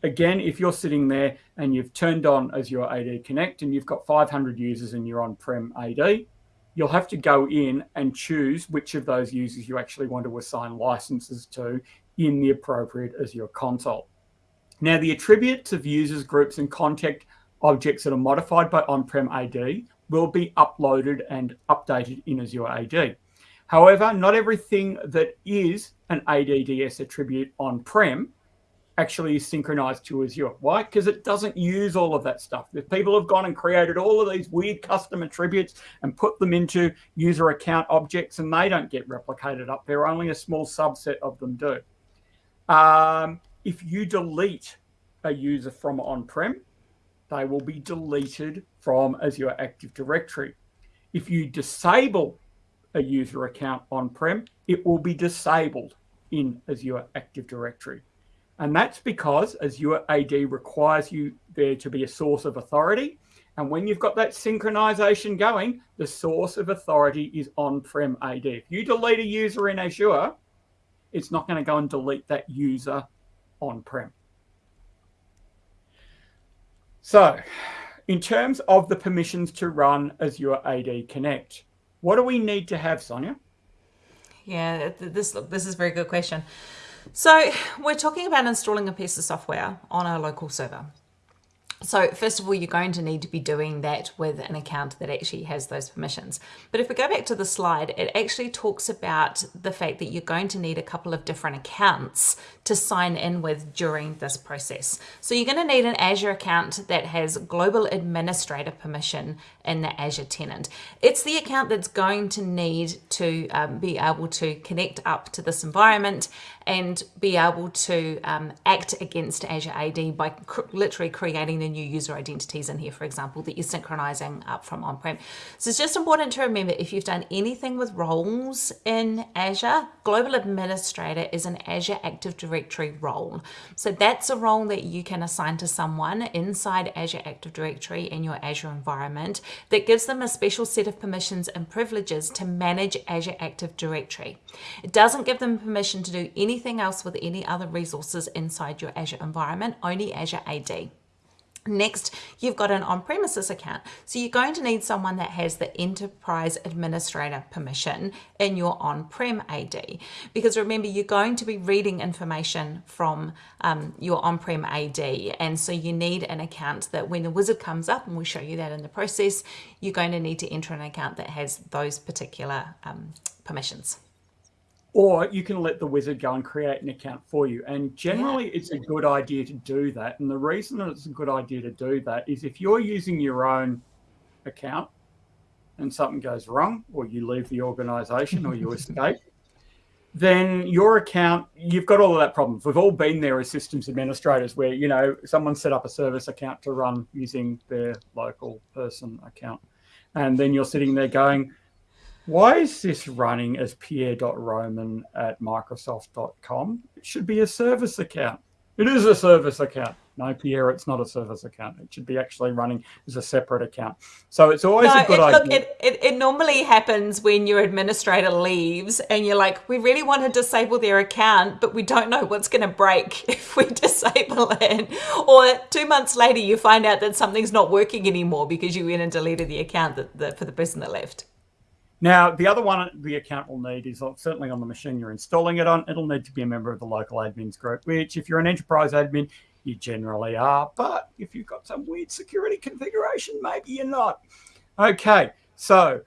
again, if you're sitting there and you've turned on Azure AD Connect and you've got 500 users and you're on-prem AD, you'll have to go in and choose which of those users you actually want to assign licenses to in the appropriate Azure console. Now, the attributes of users, groups, and contact objects that are modified by on-prem AD will be uploaded and updated in Azure AD. However, not everything that is an ADDS attribute on-prem actually is synchronized to Azure. Why? Because it doesn't use all of that stuff. If people have gone and created all of these weird custom attributes and put them into user account objects and they don't get replicated up there, only a small subset of them do. Um, if you delete a user from on-prem, they will be deleted from Azure Active Directory. If you disable a user account on-prem, it will be disabled in Azure Active Directory. And that's because Azure AD requires you there to be a source of authority. And when you've got that synchronization going, the source of authority is on-prem AD. If you delete a user in Azure, it's not going to go and delete that user on-prem. So in terms of the permissions to run Azure AD Connect, what do we need to have, Sonia? Yeah, this this is a very good question. So we're talking about installing a piece of software on our local server. So first of all, you're going to need to be doing that with an account that actually has those permissions. But if we go back to the slide, it actually talks about the fact that you're going to need a couple of different accounts to sign in with during this process. So you're going to need an Azure account that has global administrator permission in the Azure tenant. It's the account that's going to need to um, be able to connect up to this environment and be able to um, act against Azure AD by cr literally creating the new user identities in here, for example, that you're synchronizing up from on-prem. So it's just important to remember if you've done anything with roles in Azure, Global Administrator is an Azure Active Directory role. So that's a role that you can assign to someone inside Azure Active Directory in your Azure environment that gives them a special set of permissions and privileges to manage Azure Active Directory. It doesn't give them permission to do anything else with any other resources inside your Azure environment, only Azure AD. Next, you've got an on-premises account. So you're going to need someone that has the enterprise administrator permission in your on-prem AD. Because remember, you're going to be reading information from um, your on-prem AD. And so you need an account that when the wizard comes up, and we'll show you that in the process, you're going to need to enter an account that has those particular um, permissions or you can let the wizard go and create an account for you. And generally, yeah. it's a good idea to do that. And the reason that it's a good idea to do that is if you're using your own account and something goes wrong, or you leave the organization or you escape, then your account, you've got all of that problems. We've all been there as systems administrators where, you know, someone set up a service account to run using their local person account. And then you're sitting there going, why is this running as pierre.roman at microsoft.com? It should be a service account. It is a service account. No, Pierre, it's not a service account. It should be actually running as a separate account. So it's always no, a good it, idea. Look, it, it, it normally happens when your administrator leaves and you're like, we really want to disable their account, but we don't know what's going to break if we disable it. Or two months later, you find out that something's not working anymore because you went and deleted the account that, that for the person that left. Now, the other one the account will need is certainly on the machine you're installing it on, it'll need to be a member of the local admins group, which if you're an enterprise admin, you generally are. But if you've got some weird security configuration, maybe you're not. Okay, so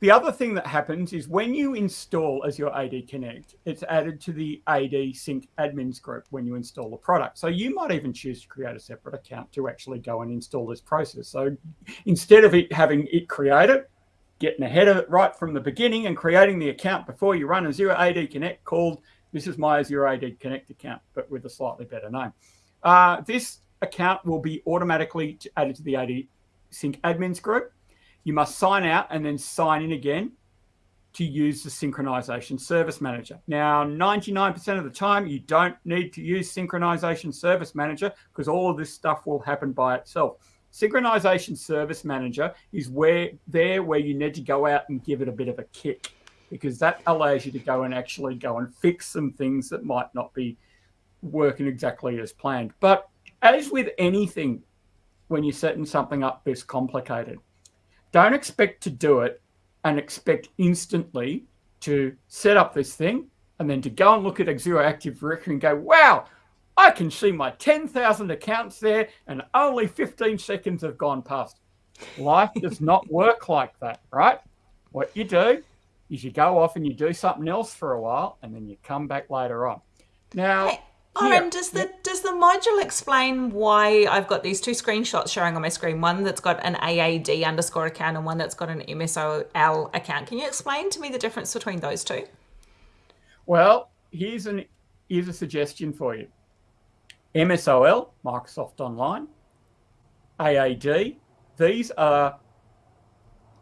the other thing that happens is when you install Azure AD Connect, it's added to the AD Sync admins group when you install the product. So you might even choose to create a separate account to actually go and install this process. So instead of it having it created, getting ahead of it right from the beginning and creating the account before you run Azure AD Connect called, this is my Azure AD Connect account, but with a slightly better name. Uh, this account will be automatically added to the AD Sync admins group. You must sign out and then sign in again to use the Synchronization Service Manager. Now, 99% of the time, you don't need to use Synchronization Service Manager because all of this stuff will happen by itself. Synchronization Service Manager is where there where you need to go out and give it a bit of a kick because that allows you to go and actually go and fix some things that might not be working exactly as planned. But as with anything, when you're setting something up this complicated, don't expect to do it and expect instantly to set up this thing and then to go and look at Azure Active Directory and go, wow, I can see my 10,000 accounts there and only 15 seconds have gone past. Life does not work like that, right? What you do is you go off and you do something else for a while and then you come back later on. Now, hey, Oren, does the does the module explain why I've got these two screenshots showing on my screen? One that's got an AAD underscore account and one that's got an MSOL account. Can you explain to me the difference between those two? Well, here's an here's a suggestion for you. MSOL, Microsoft Online, AAD. These are,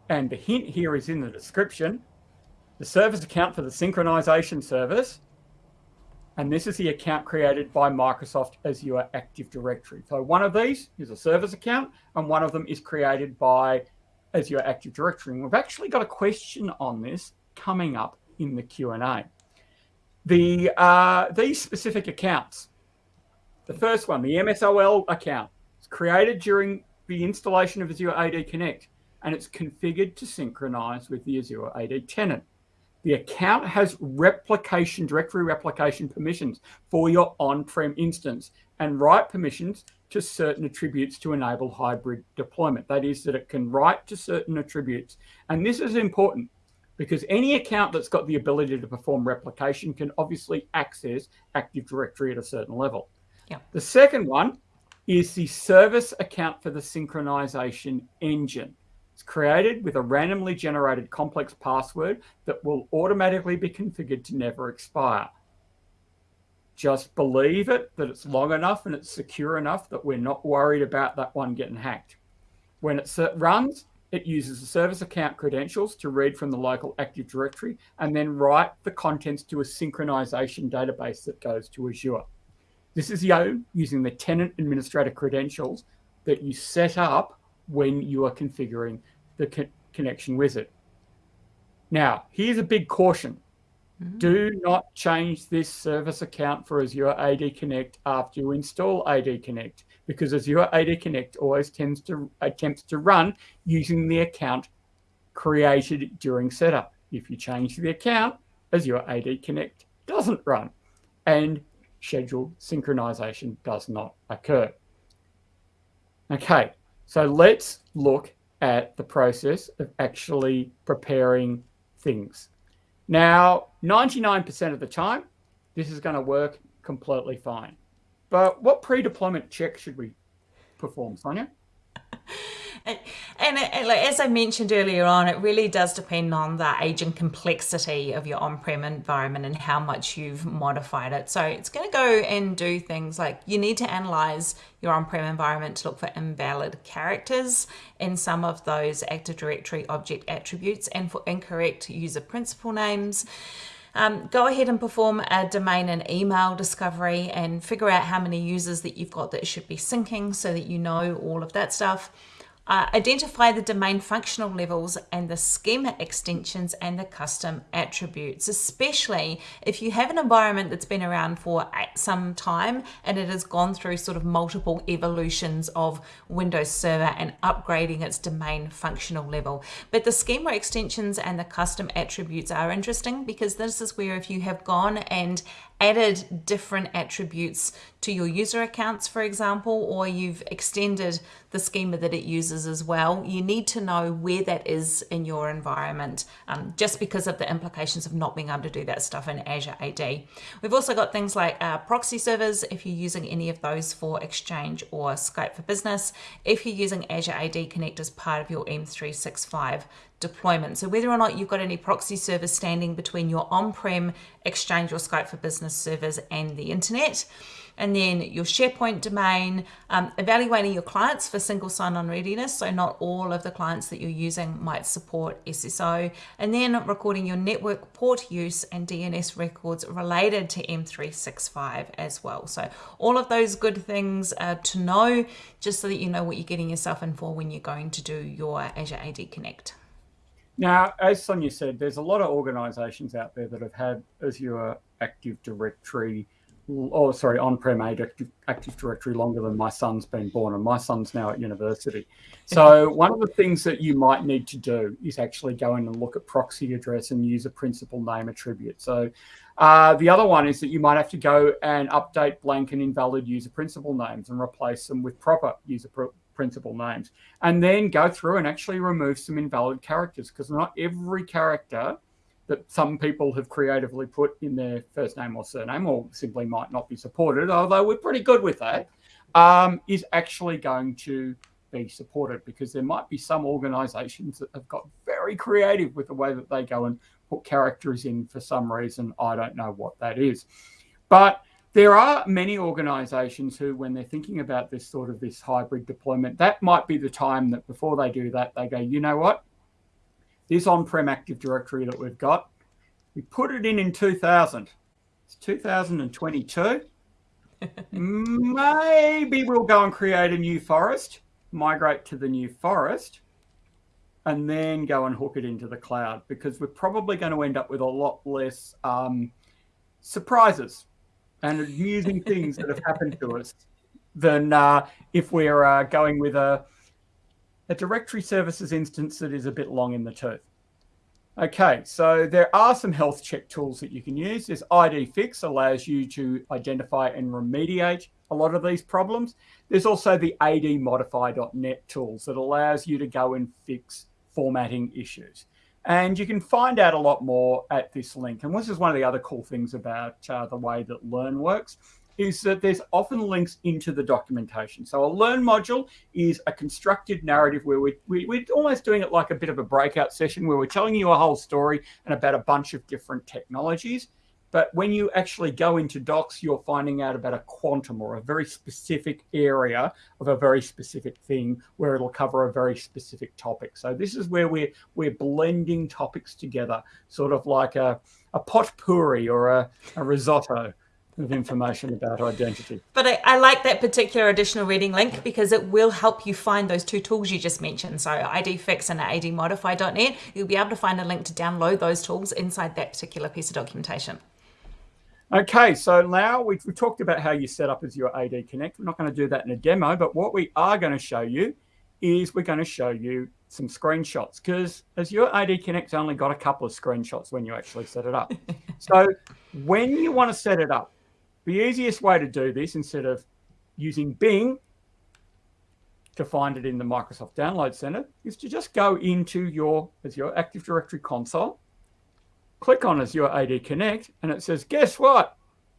and the hint here is in the description, the service account for the synchronization service And this is the account created by Microsoft Azure Active Directory. So one of these is a service account and one of them is created by Azure Active Directory. And we've actually got a question on this coming up in the Q&A. The, uh, these specific accounts, the first one, the MSOL account, is created during the installation of Azure AD Connect and it's configured to synchronize with the Azure AD tenant. The account has replication, directory replication permissions for your on-prem instance and write permissions to certain attributes to enable hybrid deployment. That is that it can write to certain attributes. And this is important because any account that's got the ability to perform replication can obviously access Active Directory at a certain level. Yeah. The second one is the service account for the synchronization engine. It's created with a randomly generated complex password that will automatically be configured to never expire. Just believe it, that it's long enough and it's secure enough that we're not worried about that one getting hacked. When it runs, it uses the service account credentials to read from the local Active Directory and then write the contents to a synchronization database that goes to Azure. This is Yo using the tenant administrator credentials that you set up when you are configuring the co connection wizard. Now, here's a big caution. Mm -hmm. Do not change this service account for Azure AD Connect after you install AD Connect because Azure AD Connect always tends to attempts to run using the account created during setup. If you change the account, Azure AD Connect doesn't run and scheduled synchronization does not occur. Okay, so let's look at the process of actually preparing things. Now, 99% of the time, this is going to work completely fine. But what pre-deployment check should we perform, Sonia? And, and, and as I mentioned earlier on, it really does depend on the age and complexity of your on-prem environment and how much you've modified it. So it's going to go and do things like you need to analyze your on-prem environment to look for invalid characters in some of those Active Directory object attributes and for incorrect user principal names. Um, go ahead and perform a domain and email discovery and figure out how many users that you've got that should be syncing so that you know all of that stuff. Uh, identify the domain functional levels and the schema extensions and the custom attributes, especially if you have an environment that's been around for some time and it has gone through sort of multiple evolutions of Windows Server and upgrading its domain functional level. But the schema extensions and the custom attributes are interesting because this is where if you have gone and added different attributes to your user accounts, for example, or you've extended the schema that it uses as well, you need to know where that is in your environment um, just because of the implications of not being able to do that stuff in Azure AD. We've also got things like uh, proxy servers, if you're using any of those for Exchange or Skype for Business, if you're using Azure AD Connect as part of your M365 deployment. So whether or not you've got any proxy servers standing between your on-prem Exchange or Skype for Business servers and the internet, and then your SharePoint domain, um, evaluating your clients for single sign-on readiness, so not all of the clients that you're using might support SSO, and then recording your network port use and DNS records related to M365 as well. So all of those good things uh, to know, just so that you know what you're getting yourself in for when you're going to do your Azure AD Connect. Now, as Sonia said, there's a lot of organizations out there that have had Azure Active Directory, or sorry, on-prem Active, Active Directory longer than my son's been born, and my son's now at university. So one of the things that you might need to do is actually go in and look at proxy address and use a principal name attribute. So uh, the other one is that you might have to go and update blank and invalid user principal names and replace them with proper user principal names, and then go through and actually remove some invalid characters because not every character that some people have creatively put in their first name or surname or simply might not be supported, although we're pretty good with that, um, is actually going to be supported because there might be some organizations that have got very creative with the way that they go and put characters in for some reason. I don't know what that is. But there are many organizations who, when they're thinking about this sort of this hybrid deployment, that might be the time that before they do that, they go, you know what? This on-prem Active Directory that we've got, we put it in in 2000. It's 2022. Maybe we'll go and create a new forest, migrate to the new forest, and then go and hook it into the cloud because we're probably going to end up with a lot less um, surprises and amusing things that have happened to us than uh, if we're uh, going with a, a directory services instance that is a bit long in the tooth. Okay, so there are some health check tools that you can use. This ID Fix allows you to identify and remediate a lot of these problems. There's also the admodify.net tools that allows you to go and fix formatting issues. And you can find out a lot more at this link. And this is one of the other cool things about uh, the way that Learn works is that there's often links into the documentation. So a learn module is a constructed narrative where we, we, we're almost doing it like a bit of a breakout session where we're telling you a whole story and about a bunch of different technologies. But when you actually go into docs, you're finding out about a quantum or a very specific area of a very specific thing where it'll cover a very specific topic. So this is where we're, we're blending topics together, sort of like a, a potpourri or a, a risotto of information about identity. But I, I, like that particular additional reading link because it will help you find those two tools you just mentioned. So IDFix and ADModify.net, you'll be able to find a link to download those tools inside that particular piece of documentation. Okay, so now we've, we've talked about how you set up Azure AD Connect. We're not going to do that in a demo, but what we are going to show you is we're going to show you some screenshots because Azure AD Connect's only got a couple of screenshots when you actually set it up. so when you want to set it up, the easiest way to do this, instead of using Bing to find it in the Microsoft Download Center, is to just go into your Azure Active Directory console, click on Azure AD Connect, and it says, guess what?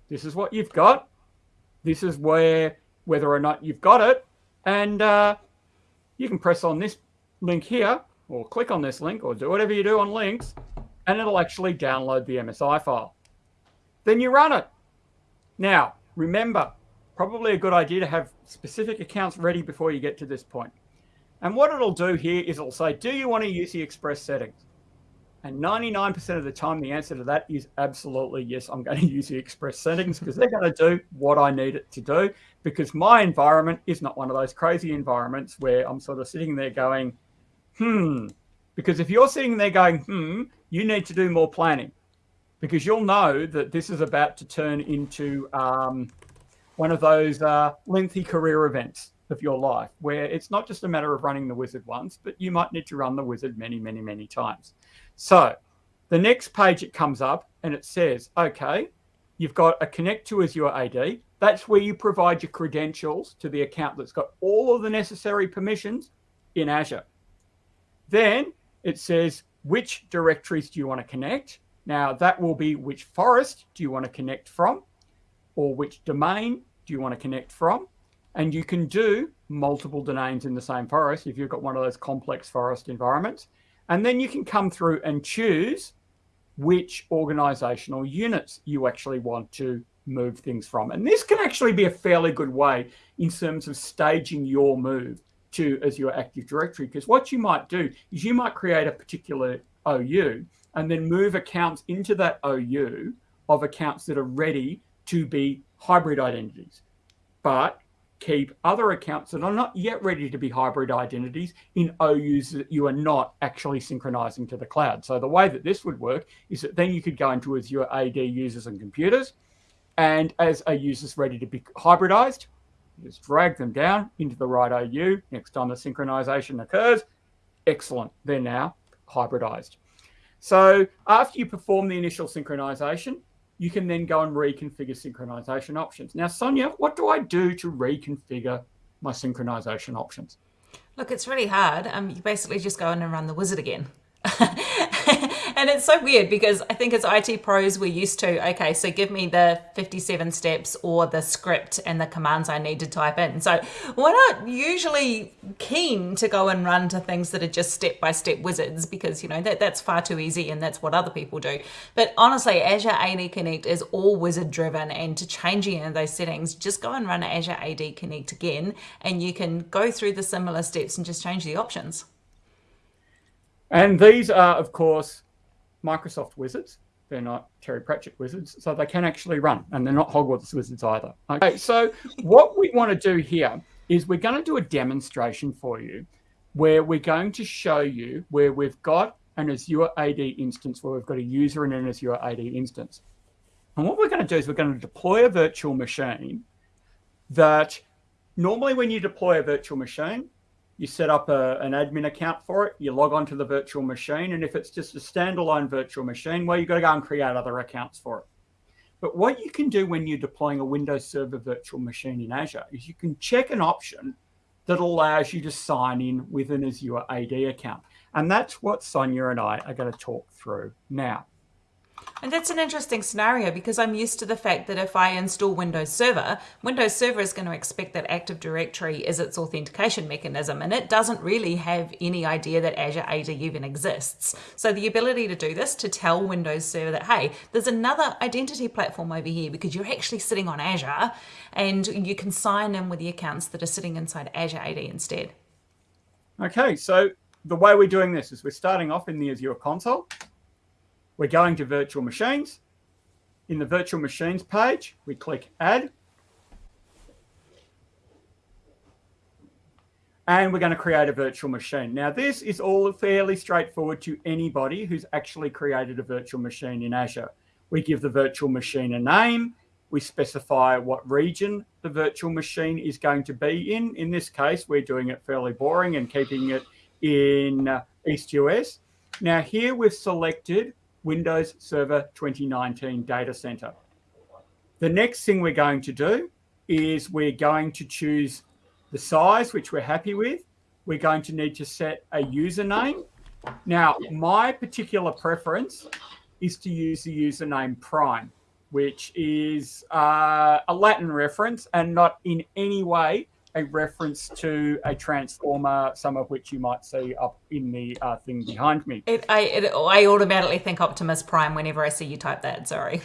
This is what you've got. This is where, whether or not you've got it. And uh, you can press on this link here, or click on this link, or do whatever you do on links, and it'll actually download the MSI file. Then you run it. Now, remember, probably a good idea to have specific accounts ready before you get to this point. And what it'll do here is it'll say, do you want to use the express settings? And 99% of the time, the answer to that is absolutely yes, I'm going to use the express settings because they're going to do what I need it to do because my environment is not one of those crazy environments where I'm sort of sitting there going, hmm. Because if you're sitting there going, hmm, you need to do more planning because you'll know that this is about to turn into um, one of those uh, lengthy career events of your life where it's not just a matter of running the wizard once, but you might need to run the wizard many, many, many times. So the next page it comes up and it says, okay, you've got a connect to Azure AD. That's where you provide your credentials to the account that's got all of the necessary permissions in Azure. Then it says, which directories do you want to connect? Now that will be which forest do you want to connect from or which domain do you want to connect from? And you can do multiple domains in the same forest if you've got one of those complex forest environments. And then you can come through and choose which organizational units you actually want to move things from. And this can actually be a fairly good way in terms of staging your move to Azure Active Directory. Because what you might do is you might create a particular OU and then move accounts into that OU of accounts that are ready to be hybrid identities, but keep other accounts that are not yet ready to be hybrid identities in OUs that you are not actually synchronizing to the cloud. So the way that this would work is that then you could go into Azure AD users and computers, and as a user's ready to be hybridized, just drag them down into the right OU. Next time the synchronization occurs, excellent, they're now hybridized. So after you perform the initial synchronization, you can then go and reconfigure synchronization options. Now, Sonia, what do I do to reconfigure my synchronization options? Look, it's really hard. Um, you basically just go in and run the wizard again. and it's so weird because I think as IT pros, we're used to, okay, so give me the 57 steps or the script and the commands I need to type in. So we're not usually keen to go and run to things that are just step by step wizards because, you know, that, that's far too easy and that's what other people do. But honestly, Azure AD Connect is all wizard driven. And to change any of those settings, just go and run Azure AD Connect again and you can go through the similar steps and just change the options. And these are, of course, Microsoft wizards. they're not Terry Pratchett wizards, so they can actually run, and they're not Hogwarts wizards either. Okay, so what we want to do here is we're going to do a demonstration for you where we're going to show you where we've got an Azure AD instance where we've got a user in an Azure AD instance. And what we're going to do is we're going to deploy a virtual machine that normally when you deploy a virtual machine, you set up a, an admin account for it, you log on to the virtual machine, and if it's just a standalone virtual machine, well, you've got to go and create other accounts for it. But what you can do when you're deploying a Windows Server virtual machine in Azure is you can check an option that allows you to sign in with an Azure AD account. And that's what Sonia and I are going to talk through now. And that's an interesting scenario because I'm used to the fact that if I install Windows Server, Windows Server is going to expect that Active Directory is its authentication mechanism and it doesn't really have any idea that Azure AD even exists. So the ability to do this to tell Windows Server that, hey, there's another identity platform over here because you're actually sitting on Azure and you can sign in with the accounts that are sitting inside Azure AD instead. Okay, so the way we're doing this is we're starting off in the Azure console. We're going to virtual machines. In the virtual machines page, we click add. And we're going to create a virtual machine. Now, this is all fairly straightforward to anybody who's actually created a virtual machine in Azure. We give the virtual machine a name. We specify what region the virtual machine is going to be in. In this case, we're doing it fairly boring and keeping it in uh, East US. Now here we've selected Windows Server 2019 Data Center. The next thing we're going to do is we're going to choose the size, which we're happy with. We're going to need to set a username. Now, my particular preference is to use the username prime, which is uh, a Latin reference and not in any way a reference to a transformer, some of which you might see up in the uh, thing behind me. It, I, it, I automatically think Optimus Prime whenever I see you type that. Sorry.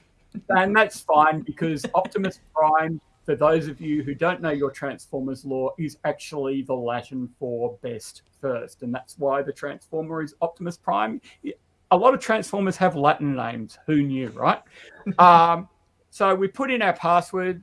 and that's fine because Optimus Prime, for those of you who don't know your Transformers lore, is actually the Latin for best first. And that's why the Transformer is Optimus Prime. A lot of Transformers have Latin names. Who knew, right? um, so we put in our password.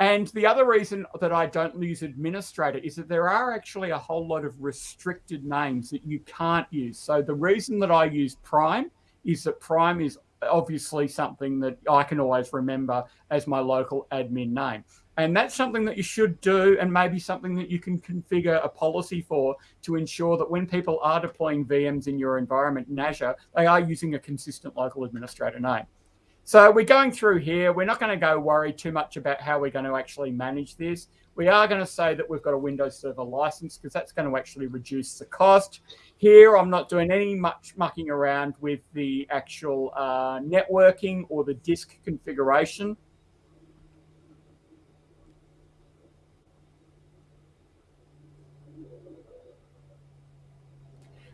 And the other reason that I don't use administrator is that there are actually a whole lot of restricted names that you can't use. So the reason that I use Prime is that Prime is obviously something that I can always remember as my local admin name. And that's something that you should do, and maybe something that you can configure a policy for to ensure that when people are deploying VMs in your environment in Azure, they are using a consistent local administrator name. So we're going through here. We're not going to go worry too much about how we're going to actually manage this. We are going to say that we've got a Windows Server license because that's going to actually reduce the cost. Here, I'm not doing any much mucking around with the actual uh, networking or the disk configuration.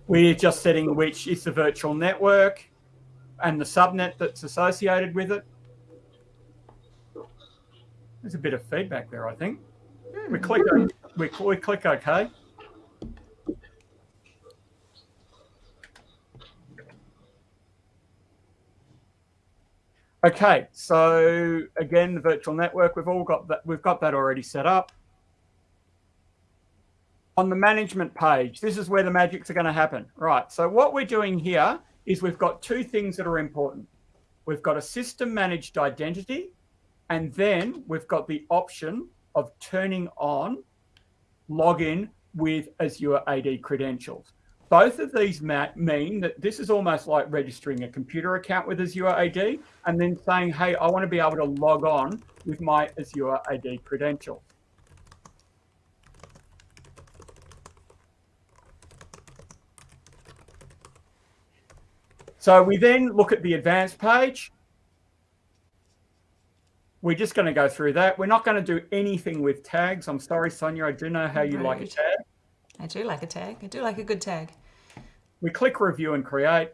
We're just setting which is the virtual network and the subnet that's associated with it. There's a bit of feedback there, I think. We click, we, we click OK. Okay, so again, the virtual network, we've all got that, we've got that already set up. On the management page, this is where the magics are going to happen. Right, so what we're doing here is we've got two things that are important. We've got a system managed identity, and then we've got the option of turning on login with Azure AD credentials. Both of these mean that this is almost like registering a computer account with Azure AD and then saying, hey, I want to be able to log on with my Azure AD credentials. So we then look at the advanced page. We're just going to go through that. We're not going to do anything with tags. I'm sorry, Sonia, I do know how you like a tag. I do like a tag. I do like a good tag. We click review and create.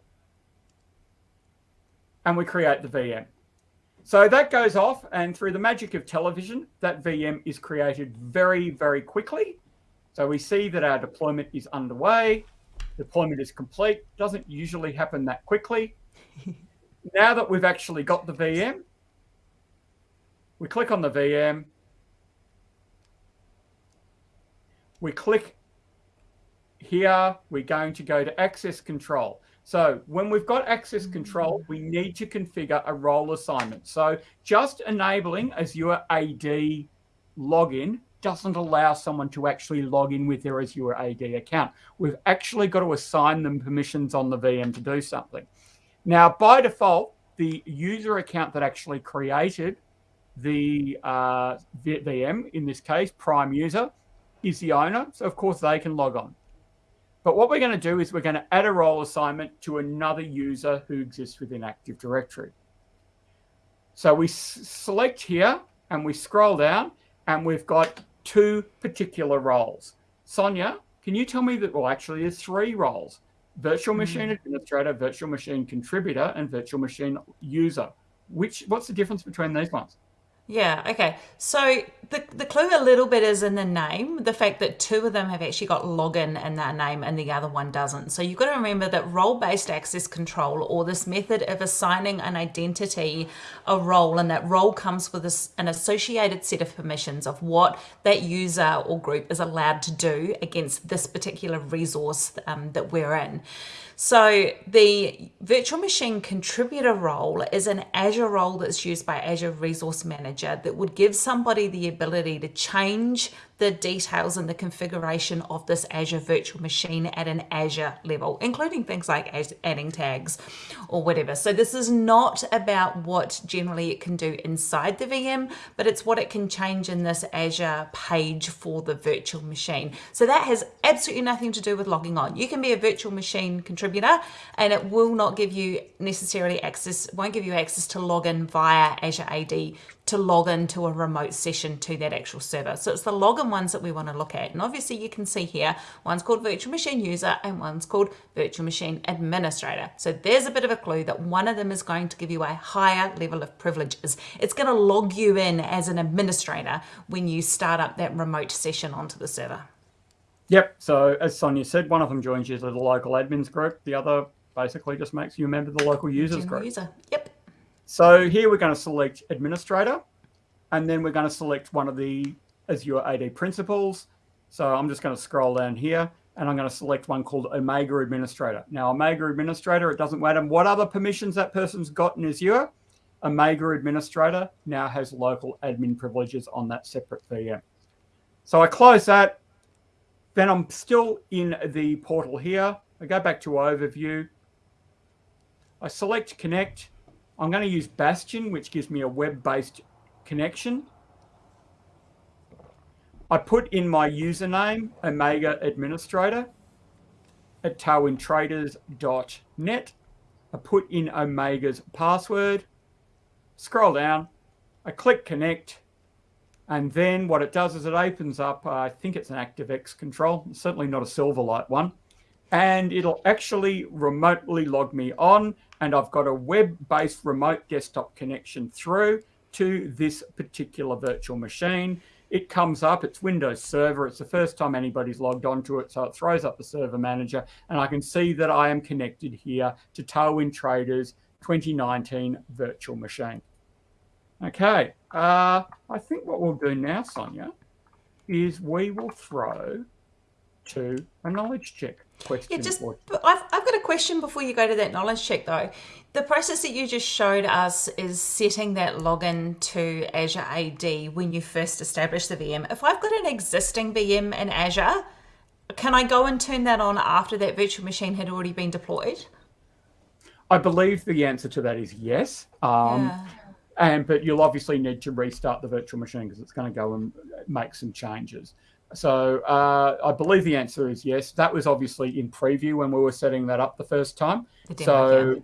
And we create the VM. So that goes off and through the magic of television, that VM is created very, very quickly. So we see that our deployment is underway deployment is complete. Doesn't usually happen that quickly. now that we've actually got the VM, we click on the VM, we click here, we're going to go to access control. So when we've got access control, mm. we need to configure a role assignment. So just enabling Azure AD login doesn't allow someone to actually log in with their Azure AD account. We've actually got to assign them permissions on the VM to do something. Now, by default, the user account that actually created the uh, VM, in this case, prime user, is the owner. So, of course, they can log on. But what we're going to do is we're going to add a role assignment to another user who exists within Active Directory. So we select here and we scroll down and we've got two particular roles. Sonia, can you tell me that, well, actually there's three roles, virtual hmm. machine administrator, virtual machine contributor, and virtual machine user. Which, what's the difference between these ones? Yeah, okay. So the, the clue a little bit is in the name, the fact that two of them have actually got login in their name and the other one doesn't. So you've got to remember that role based access control or this method of assigning an identity a role, and that role comes with a, an associated set of permissions of what that user or group is allowed to do against this particular resource um, that we're in. So the virtual machine contributor role is an Azure role that's used by Azure Resource Manager that would give somebody the ability to change the details and the configuration of this Azure virtual machine at an Azure level, including things like adding tags or whatever. So this is not about what generally it can do inside the VM, but it's what it can change in this Azure page for the virtual machine. So that has absolutely nothing to do with logging on. You can be a virtual machine contributor and it will not give you necessarily access, won't give you access to log in via Azure AD to log into a remote session to that actual server. So it's the login ones that we want to look at. And obviously you can see here, one's called virtual machine user and one's called virtual machine administrator. So there's a bit of a clue that one of them is going to give you a higher level of privileges. It's going to log you in as an administrator when you start up that remote session onto the server. Yep. So as Sonia said, one of them joins you as the local admins group. The other basically just makes you a member of the local users General group. User. Yep. So here we're going to select administrator, and then we're going to select one of the Azure AD principals. So I'm just going to scroll down here and I'm going to select one called Omega Administrator. Now, Omega Administrator, it doesn't matter what other permissions that person's got in Azure. Omega Administrator now has local admin privileges on that separate VM. So I close that. Then I'm still in the portal here. I go back to Overview. I select Connect. I'm going to use Bastion, which gives me a web-based connection. I put in my username, Omega Administrator, at tailwindtraders.net. I put in Omega's password, scroll down, I click connect, and then what it does is it opens up, uh, I think it's an ActiveX control, certainly not a Silverlight one, and it'll actually remotely log me on and I've got a web-based remote desktop connection through to this particular virtual machine. It comes up, it's Windows Server. It's the first time anybody's logged onto it. So it throws up the server manager and I can see that I am connected here to Tailwind Traders 2019 virtual machine. Okay, uh, I think what we'll do now, Sonia, is we will throw to a knowledge check question. Yeah, just I've, I've got a question before you go to that knowledge check though. The process that you just showed us is setting that login to Azure AD when you first establish the VM. If I've got an existing VM in Azure, can I go and turn that on after that virtual machine had already been deployed? I believe the answer to that is yes. Um, yeah. And but you'll obviously need to restart the virtual machine because it's going to go and make some changes. So uh, I believe the answer is yes. That was obviously in preview when we were setting that up the first time. So,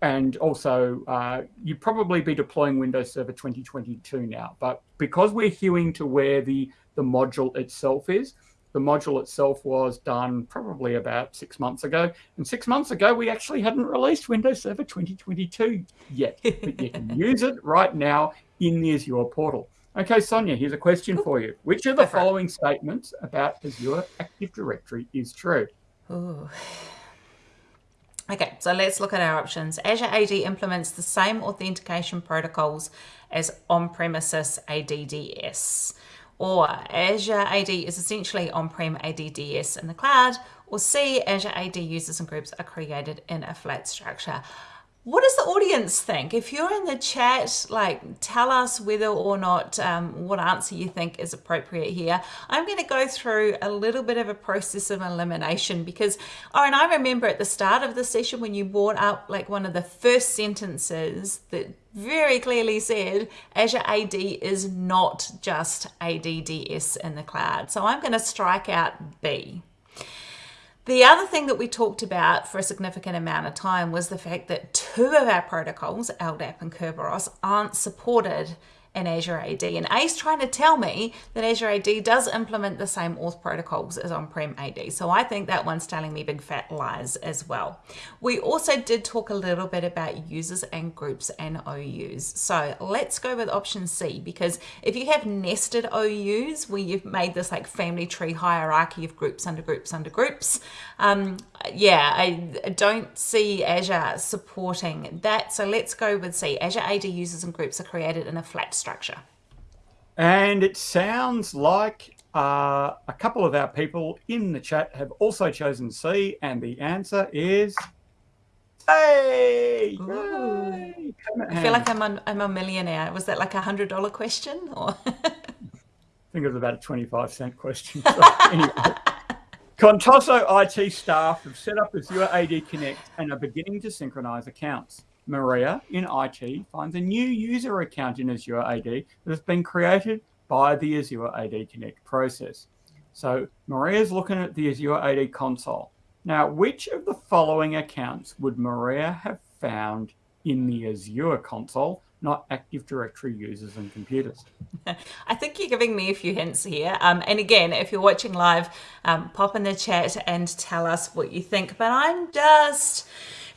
and also uh, you'd probably be deploying Windows Server 2022 now. But because we're hewing to where the, the module itself is, the module itself was done probably about six months ago. And six months ago, we actually hadn't released Windows Server 2022 yet. but you can use it right now in the Azure portal. Okay, Sonia, here's a question for you. Which of the following statements about Azure Active Directory is true? Ooh. Okay, so let's look at our options. Azure AD implements the same authentication protocols as on-premises ADDS. Or Azure AD is essentially on-prem ADDS in the cloud. Or C, Azure AD users and groups are created in a flat structure what does the audience think? If you're in the chat, like tell us whether or not um, what answer you think is appropriate here. I'm going to go through a little bit of a process of elimination because, oh, and I remember at the start of the session when you brought up like one of the first sentences that very clearly said Azure AD is not just ADDS in the cloud. So I'm going to strike out B. The other thing that we talked about for a significant amount of time was the fact that two of our protocols, LDAP and Kerberos, aren't supported in Azure AD. And Ace trying to tell me that Azure AD does implement the same auth protocols as on-prem AD. So I think that one's telling me big fat lies as well. We also did talk a little bit about users and groups and OUs. So let's go with option C because if you have nested OUs where you've made this like family tree hierarchy of groups under groups under groups, um, yeah, I don't see Azure supporting that. So let's go with C. Azure AD users and groups are created in a flat structure. And it sounds like uh, a couple of our people in the chat have also chosen C, and the answer is i feel like I'm a, I'm a millionaire. Was that like a hundred dollar question, or? I think it was about a twenty-five cent question. So anyway. Contoso IT staff have set up Azure AD Connect and are beginning to synchronize accounts. Maria in IT finds a new user account in Azure AD that has been created by the Azure AD Connect process. So Maria is looking at the Azure AD console. Now, which of the following accounts would Maria have found in the Azure console not Active Directory users and computers. I think you're giving me a few hints here. Um, and again, if you're watching live, um, pop in the chat and tell us what you think. But I'm just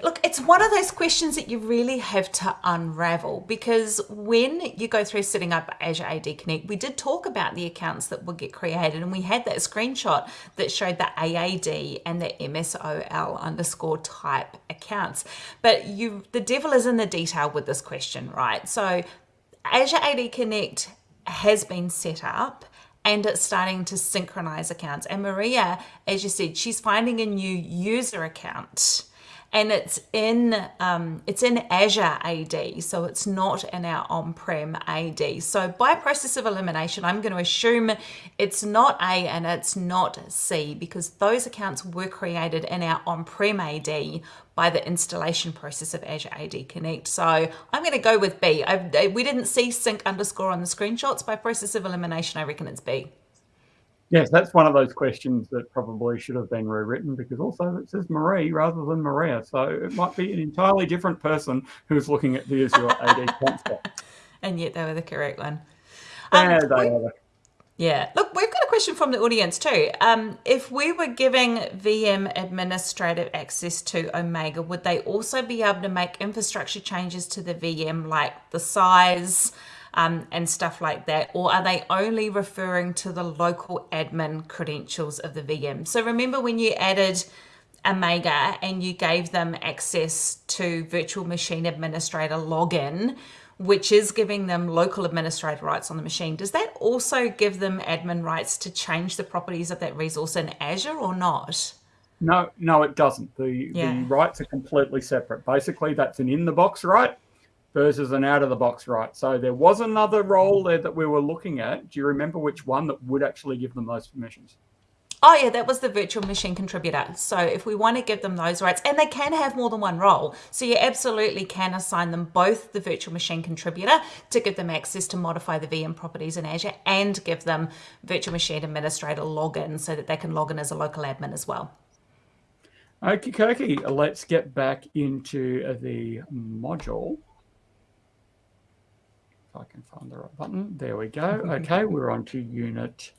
Look, it's one of those questions that you really have to unravel because when you go through setting up Azure AD Connect, we did talk about the accounts that would get created and we had that screenshot that showed the AAD and the MSOL underscore type accounts. But you, the devil is in the detail with this question, right? So Azure AD Connect has been set up and it's starting to synchronize accounts. And Maria, as you said, she's finding a new user account and it's in um, it's in Azure AD, so it's not in our on-prem AD. So by process of elimination, I'm going to assume it's not A and it's not C because those accounts were created in our on-prem AD by the installation process of Azure AD Connect. So I'm going to go with B. I, we didn't see sync underscore on the screenshots. By process of elimination, I reckon it's B. Yes, that's one of those questions that probably should have been rewritten because also it says Marie rather than Maria. So it might be an entirely different person who's looking at the Azure AD concept. And yet they were the correct one. Um, yeah, they are. Yeah. Look, we've got a question from the audience too. Um, if we were giving VM administrative access to Omega, would they also be able to make infrastructure changes to the VM like the size, um, and stuff like that? Or are they only referring to the local admin credentials of the VM? So remember when you added Omega and you gave them access to virtual machine administrator login, which is giving them local administrator rights on the machine. Does that also give them admin rights to change the properties of that resource in Azure or not? No, no, it doesn't. The, yeah. the rights are completely separate. Basically, that's an in the box right versus an out of the box right. So there was another role there that we were looking at. Do you remember which one that would actually give them those permissions? Oh yeah, that was the virtual machine contributor. So if we want to give them those rights, and they can have more than one role, so you absolutely can assign them both the virtual machine contributor to give them access to modify the VM properties in Azure and give them virtual machine administrator login so that they can log in as a local admin as well. Okay, okay. Let's get back into the module. If I can find the right button. There we go. Okay, we're on to unit.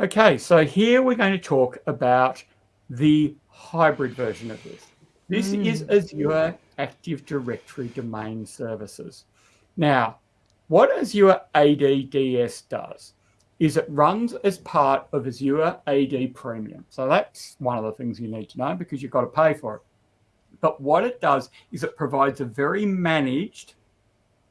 Okay, so here we're going to talk about the hybrid version of this. This mm. is Azure Active Directory Domain Services. Now, what Azure ADDS does is it runs as part of Azure AD Premium. So that's one of the things you need to know because you've got to pay for it. But what it does is it provides a very managed,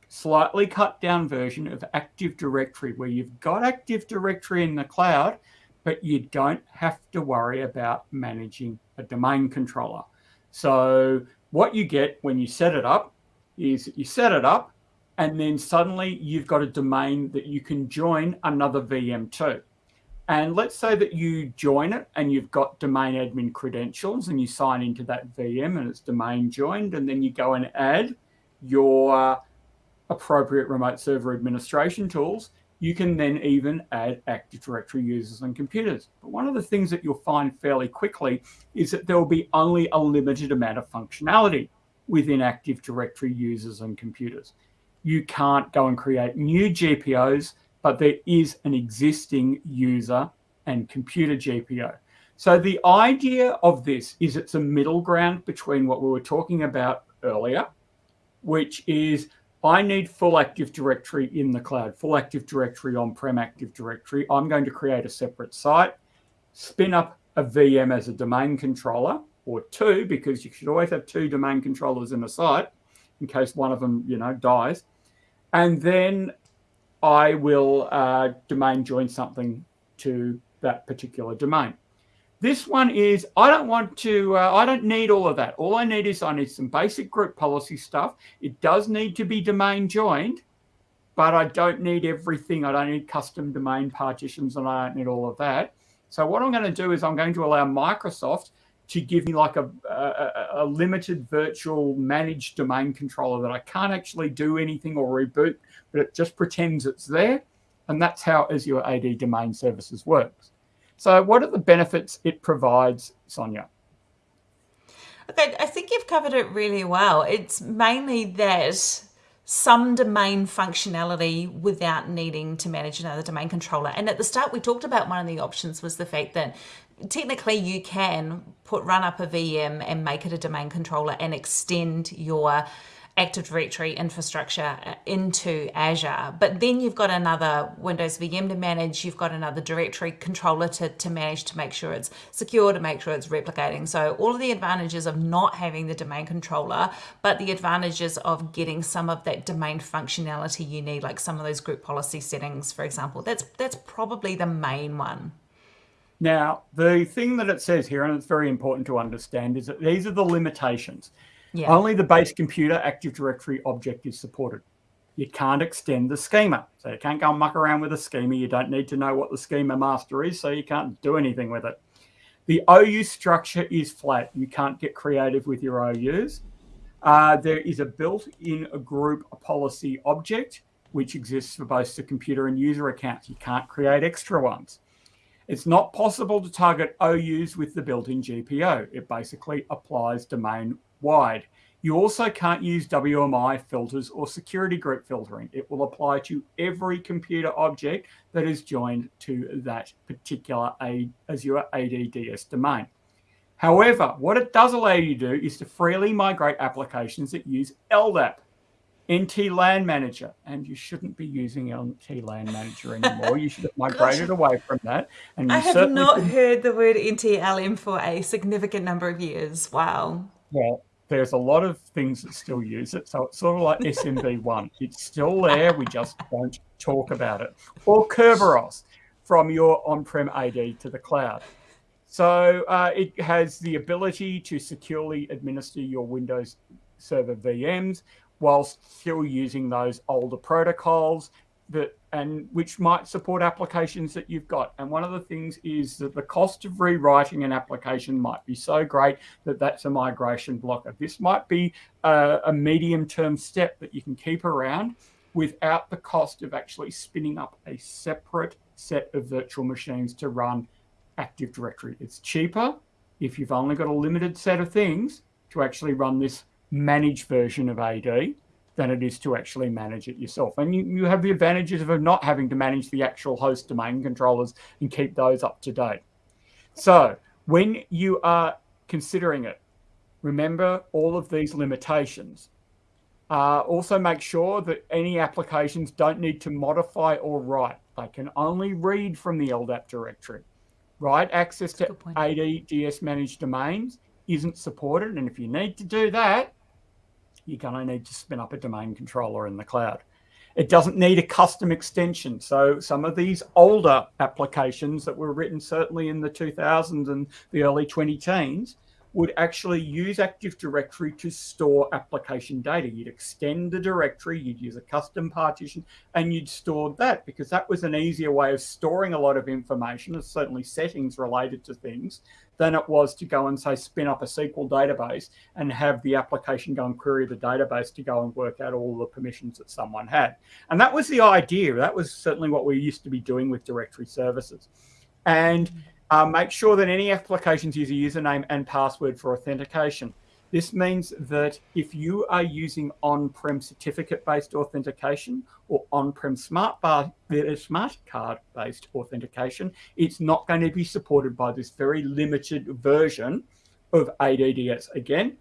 slightly cut down version of Active Directory where you've got Active Directory in the cloud, but you don't have to worry about managing a domain controller. So what you get when you set it up is you set it up and then suddenly you've got a domain that you can join another VM to. And let's say that you join it and you've got domain admin credentials and you sign into that VM and it's domain joined, and then you go and add your appropriate remote server administration tools, you can then even add Active Directory users and computers. But one of the things that you'll find fairly quickly is that there will be only a limited amount of functionality within Active Directory users and computers. You can't go and create new GPOs, but there is an existing user and computer GPO. So the idea of this is it's a middle ground between what we were talking about earlier, which is I need full Active Directory in the cloud, full Active Directory on-prem Active Directory. I'm going to create a separate site, spin up a VM as a domain controller, or two, because you should always have two domain controllers in a site in case one of them, you know, dies. And then I will uh, domain join something to that particular domain. This one is, I don't want to, uh, I don't need all of that. All I need is I need some basic group policy stuff. It does need to be domain joined, but I don't need everything. I don't need custom domain partitions and I don't need all of that. So what I'm going to do is I'm going to allow Microsoft to give me like a, a, a, limited virtual managed domain controller that I can't actually do anything or reboot, but it just pretends it's there. And that's how Azure AD Domain Services works. So what are the benefits it provides, Sonia? Okay, I think you've covered it really well. It's mainly that some domain functionality without needing to manage another domain controller. And at the start, we talked about one of the options was the fact that technically you can put run up a VM and make it a domain controller and extend your Active Directory infrastructure uh, into Azure. But then you've got another Windows VM to manage, you've got another directory controller to, to manage to make sure it's secure, to make sure it's replicating. So all of the advantages of not having the domain controller, but the advantages of getting some of that domain functionality you need, like some of those group policy settings, for example. That's that's probably the main one. Now, the thing that it says here, and it's very important to understand, is that these are the limitations. Yeah. Only the base computer Active Directory object is supported. You can't extend the schema. So you can't go and muck around with a schema. You don't need to know what the schema master is, so you can't do anything with it. The OU structure is flat. You can't get creative with your OUs. Uh, there is a built-in group policy object, which exists for both the computer and user accounts. You can't create extra ones. It's not possible to target OUs with the built-in GPO. It basically applies domain wide. You also can't use WMI filters or security group filtering. It will apply to every computer object that is joined to that particular Azure ADDS domain. However, what it does allow you to do is to freely migrate applications that use LDAP. NT LAN Manager, and you shouldn't be using NT LAN Manager anymore. you should have migrated away from that. And I have not heard the word NTLM for a significant number of years. Wow. Well, there's a lot of things that still use it, so it's sort of like SMB1. it's still there, we just don't talk about it. Or Kerberos from your on-prem AD to the cloud. So uh, it has the ability to securely administer your Windows Server VMs whilst still using those older protocols that and which might support applications that you've got. And one of the things is that the cost of rewriting an application might be so great that that's a migration blocker. This might be a, a medium term step that you can keep around without the cost of actually spinning up a separate set of virtual machines to run Active Directory. It's cheaper if you've only got a limited set of things to actually run this managed version of AD than it is to actually manage it yourself. And you, you have the advantages of not having to manage the actual host domain controllers and keep those up to date. So when you are considering it, remember all of these limitations. Uh, also make sure that any applications don't need to modify or write. They can only read from the LDAP directory. Right access to AD DS managed domains isn't supported. And if you need to do that, you're going to need to spin up a domain controller in the cloud. It doesn't need a custom extension. So some of these older applications that were written certainly in the 2000s and the early 20 teens would actually use Active Directory to store application data. You'd extend the directory, you'd use a custom partition, and you'd store that because that was an easier way of storing a lot of information, certainly settings related to things, than it was to go and say spin up a SQL database and have the application go and query the database to go and work out all the permissions that someone had. And that was the idea. That was certainly what we used to be doing with directory services. And uh, make sure that any applications use a username and password for authentication. This means that if you are using on-prem certificate-based authentication or on-prem smart, uh, smart card-based authentication, it's not going to be supported by this very limited version of ADDS. Again,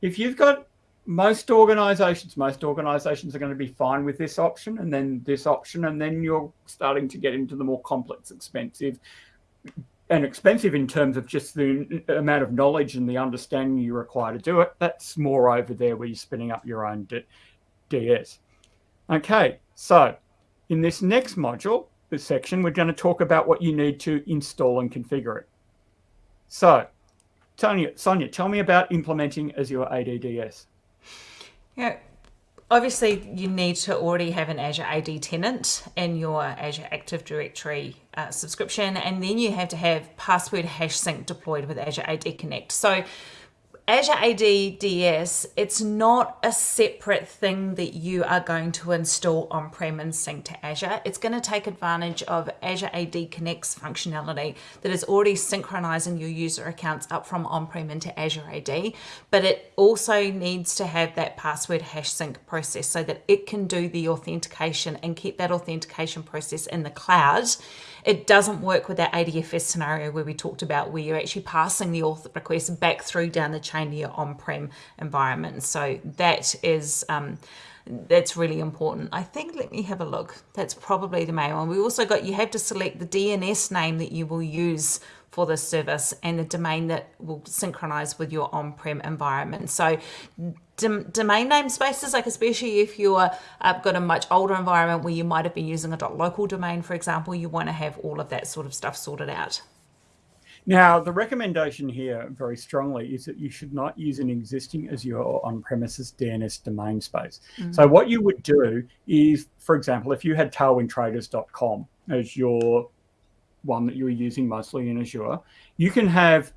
if you've got most organizations, most organizations are going to be fine with this option and then this option, and then you're starting to get into the more complex, expensive and expensive in terms of just the amount of knowledge and the understanding you require to do it. That's more over there where you're spinning up your own DS. Okay, so in this next module, this section, we're going to talk about what you need to install and configure it. So, Sonia, Sonia tell me about implementing Azure ADDS. Yeah, obviously you need to already have an Azure AD tenant in your Azure Active Directory uh, subscription, and then you have to have password hash sync deployed with Azure AD Connect. So Azure AD DS, it's not a separate thing that you are going to install on-prem and sync to Azure. It's going to take advantage of Azure AD Connect's functionality that is already synchronizing your user accounts up from on-prem into Azure AD, but it also needs to have that password hash sync process so that it can do the authentication and keep that authentication process in the cloud it doesn't work with that ADFS scenario where we talked about where you're actually passing the auth request back through down the chain to your on-prem environment. So that is um, that's really important. I think, let me have a look. That's probably the main one. We also got, you have to select the DNS name that you will use for this service and the domain that will synchronize with your on-prem environment. So domain name spaces, like especially if you're uh, got a much older environment where you might have been using a .local domain, for example, you want to have all of that sort of stuff sorted out. Now, the recommendation here very strongly is that you should not use an existing Azure on-premises DNS domain space. Mm -hmm. So what you would do is, for example, if you had tailwindtraders.com as your one that you were using mostly in Azure, you can have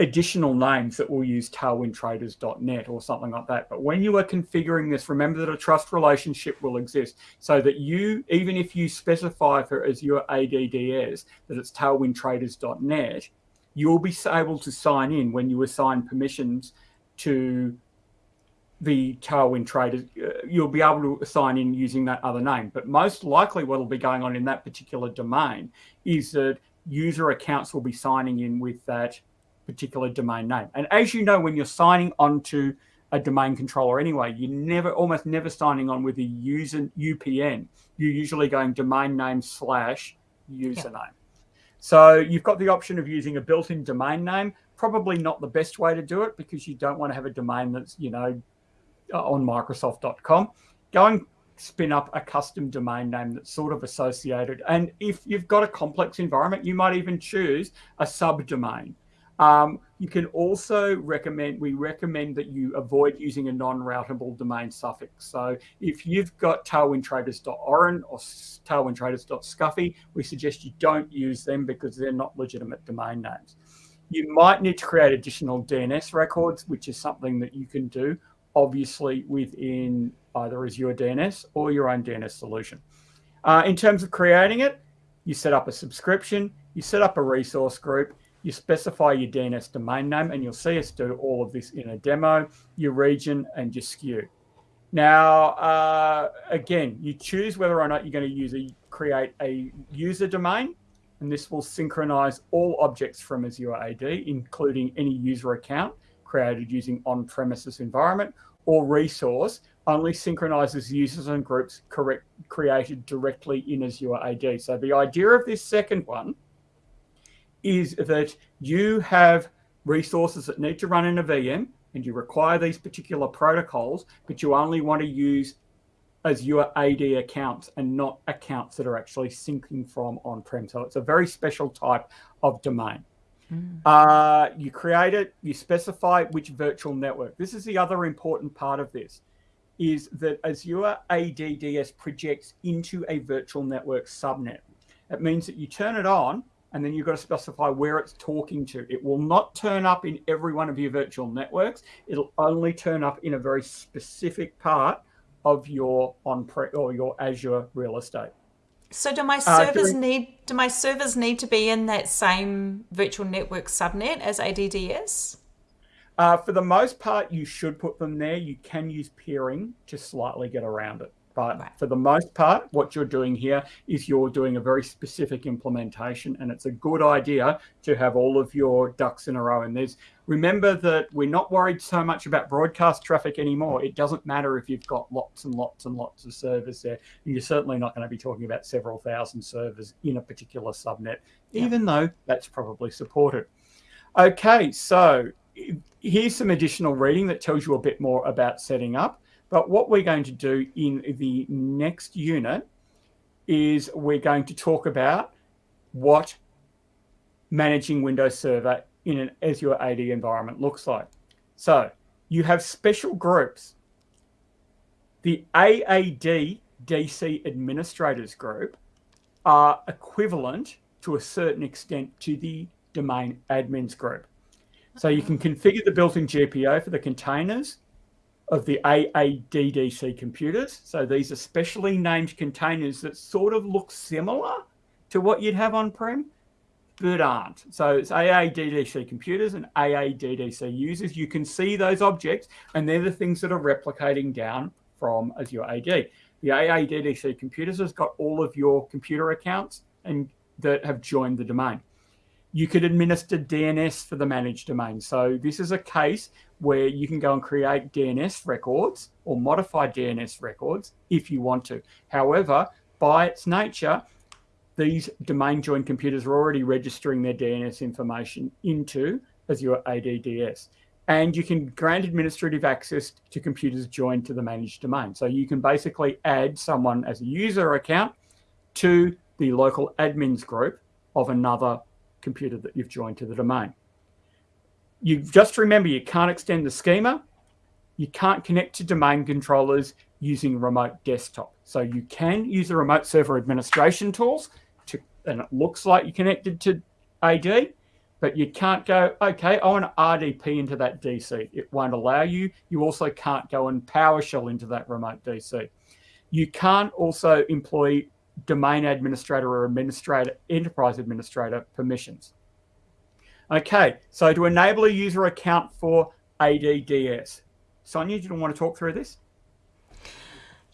additional names that will use tailwindtraders.net or something like that. But when you are configuring this, remember that a trust relationship will exist so that you, even if you specify for Azure ADDS that it's tailwindtraders.net, you'll be able to sign in when you assign permissions to the Tailwind traders, uh, you'll be able to assign in using that other name. But most likely what will be going on in that particular domain is that user accounts will be signing in with that particular domain name. And as you know, when you're signing onto a domain controller anyway, you're never, almost never signing on with a user UPN. You're usually going domain name slash username. Yeah. So you've got the option of using a built-in domain name. Probably not the best way to do it because you don't want to have a domain that's, you know, uh, on Microsoft.com. Go and spin up a custom domain name that's sort of associated. And if you've got a complex environment, you might even choose a subdomain. Um, you can also recommend, we recommend that you avoid using a non-routable domain suffix. So if you've got tailwindtraders.orn or tailwindtraders.scuffy, we suggest you don't use them because they're not legitimate domain names. You might need to create additional DNS records, which is something that you can do, obviously within either Azure DNS or your own DNS solution. Uh, in terms of creating it, you set up a subscription, you set up a resource group, you specify your DNS domain name, and you'll see us do all of this in a demo, your region, and your SKU. Now, uh, again, you choose whether or not you're going to use a, create a user domain, and this will synchronize all objects from Azure AD, including any user account created using on-premises environment, or resource only synchronizes users and groups correct, created directly in Azure AD. So the idea of this second one is that you have resources that need to run in a VM and you require these particular protocols, but you only want to use Azure AD accounts and not accounts that are actually syncing from on-prem. So it's a very special type of domain. Mm. Uh, you create it, you specify which virtual network. This is the other important part of this, is that Azure ADDS projects into a virtual network subnet. It means that you turn it on and then you've got to specify where it's talking to. It will not turn up in every one of your virtual networks. It'll only turn up in a very specific part of your on prem or your Azure real estate. So do my uh, servers uh, need do my servers need to be in that same virtual network subnet as ADDS? Uh, for the most part, you should put them there. You can use peering to slightly get around it. But right. for the most part, what you're doing here is you're doing a very specific implementation, and it's a good idea to have all of your ducks in a row. And there's remember that we're not worried so much about broadcast traffic anymore. It doesn't matter if you've got lots and lots and lots of servers there. And you're certainly not going to be talking about several thousand servers in a particular subnet, even though that's probably supported. Okay, so here's some additional reading that tells you a bit more about setting up. But what we're going to do in the next unit is we're going to talk about what managing Windows Server in an Azure AD environment looks like. So you have special groups. The AAD DC administrators group are equivalent to a certain extent to the domain admins group. So you can uh-huh. configure the built-in GPO for the containers of the AADDC computers. So these are specially named containers that sort of look similar to what you'd have on-prem, but aren't. So it's AADDC computers and AADDC users. You can see those objects, and they're the things that are replicating down from Azure AD. The AADDC computers has got all of your computer accounts and that have joined the domain you could administer DNS for the managed domain. So this is a case where you can go and create DNS records or modify DNS records if you want to. However, by its nature, these domain joined computers are already registering their DNS information into Azure ADDS. And you can grant administrative access to computers joined to the managed domain. So you can basically add someone as a user account to the local admins group of another computer that you've joined to the domain. You just remember you can't extend the schema. You can't connect to domain controllers using remote desktop. So you can use the remote server administration tools to, and it looks like you're connected to AD, but you can't go, okay, I want to RDP into that DC. It won't allow you. You also can't go and PowerShell into that remote DC. You can't also employ domain administrator or administrator, enterprise administrator permissions. Okay, so to enable a user account for ADDS. Sonia, do you want to talk through this?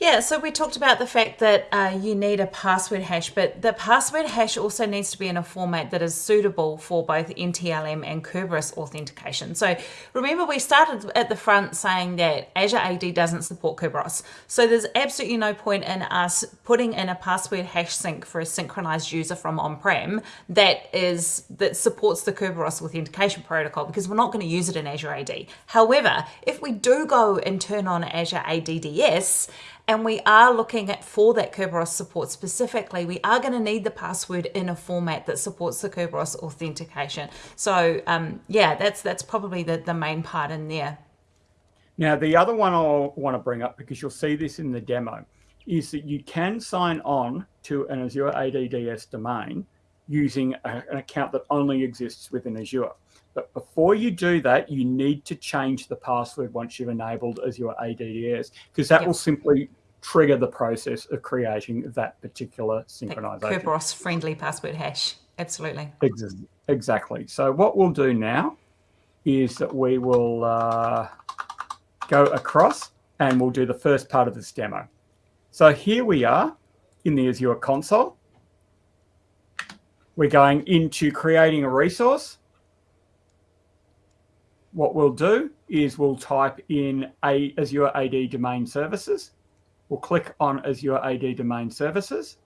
Yeah, so we talked about the fact that uh, you need a password hash, but the password hash also needs to be in a format that is suitable for both NTLM and Kerberos authentication. So remember, we started at the front saying that Azure AD doesn't support Kerberos. So there's absolutely no point in us putting in a password hash sync for a synchronized user from on-prem that is that supports the Kerberos authentication protocol because we're not going to use it in Azure AD. However, if we do go and turn on Azure ADDS, and we are looking at for that Kerberos support specifically, we are going to need the password in a format that supports the Kerberos authentication. So um, yeah, that's that's probably the, the main part in there. Now, the other one I want to bring up, because you'll see this in the demo, is that you can sign on to an Azure ADDS domain using a, an account that only exists within Azure. But before you do that, you need to change the password once you've enabled Azure ADDS, because that yep. will simply trigger the process of creating that particular synchronization. Kerberos friendly password hash. Absolutely. Exactly. So what we'll do now is that we will uh, go across and we'll do the first part of this demo. So here we are in the Azure console. We're going into creating a resource what we'll do is we'll type in a Azure AD domain services. We'll click on Azure AD domain services.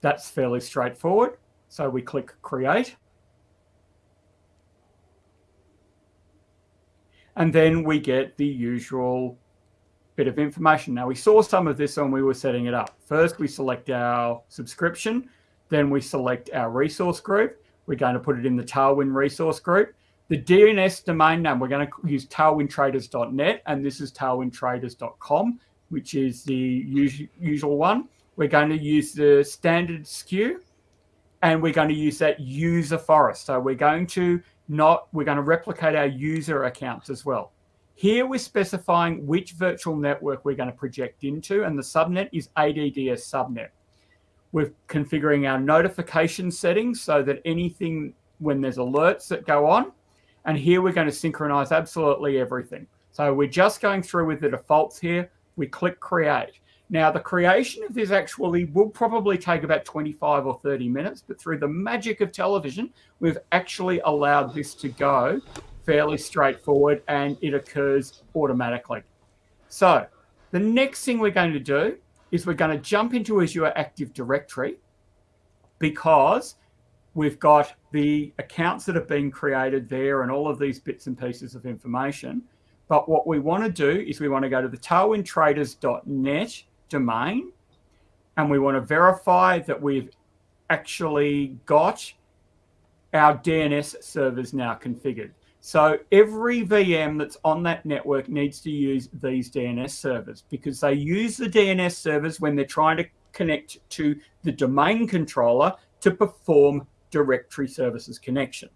That's fairly straightforward. So we click create. And then we get the usual bit of information. Now we saw some of this when we were setting it up. First, we select our subscription. Then we select our resource group. We're going to put it in the Tailwind resource group. The DNS domain name, we're going to use tailwindtraders.net, and this is tailwindtraders.com, which is the usual one. We're going to use the standard SKU, and we're going to use that user forest. So we're going to not, we're going to replicate our user accounts as well. Here we're specifying which virtual network we're going to project into, and the subnet is ADDS subnet. We're configuring our notification settings so that anything when there's alerts that go on, and here we're going to synchronize absolutely everything. So we're just going through with the defaults here. We click create. Now the creation of this actually will probably take about 25 or 30 minutes, but through the magic of television, we've actually allowed this to go fairly straightforward and it occurs automatically. So the next thing we're going to do is we're going to jump into Azure Active Directory because we've got the accounts that have been created there and all of these bits and pieces of information. But what we want to do is we want to go to the tailwindtraders.net domain and we want to verify that we've actually got our DNS servers now configured. So every VM that's on that network needs to use these DNS servers because they use the DNS servers when they're trying to connect to the domain controller to perform directory services connection.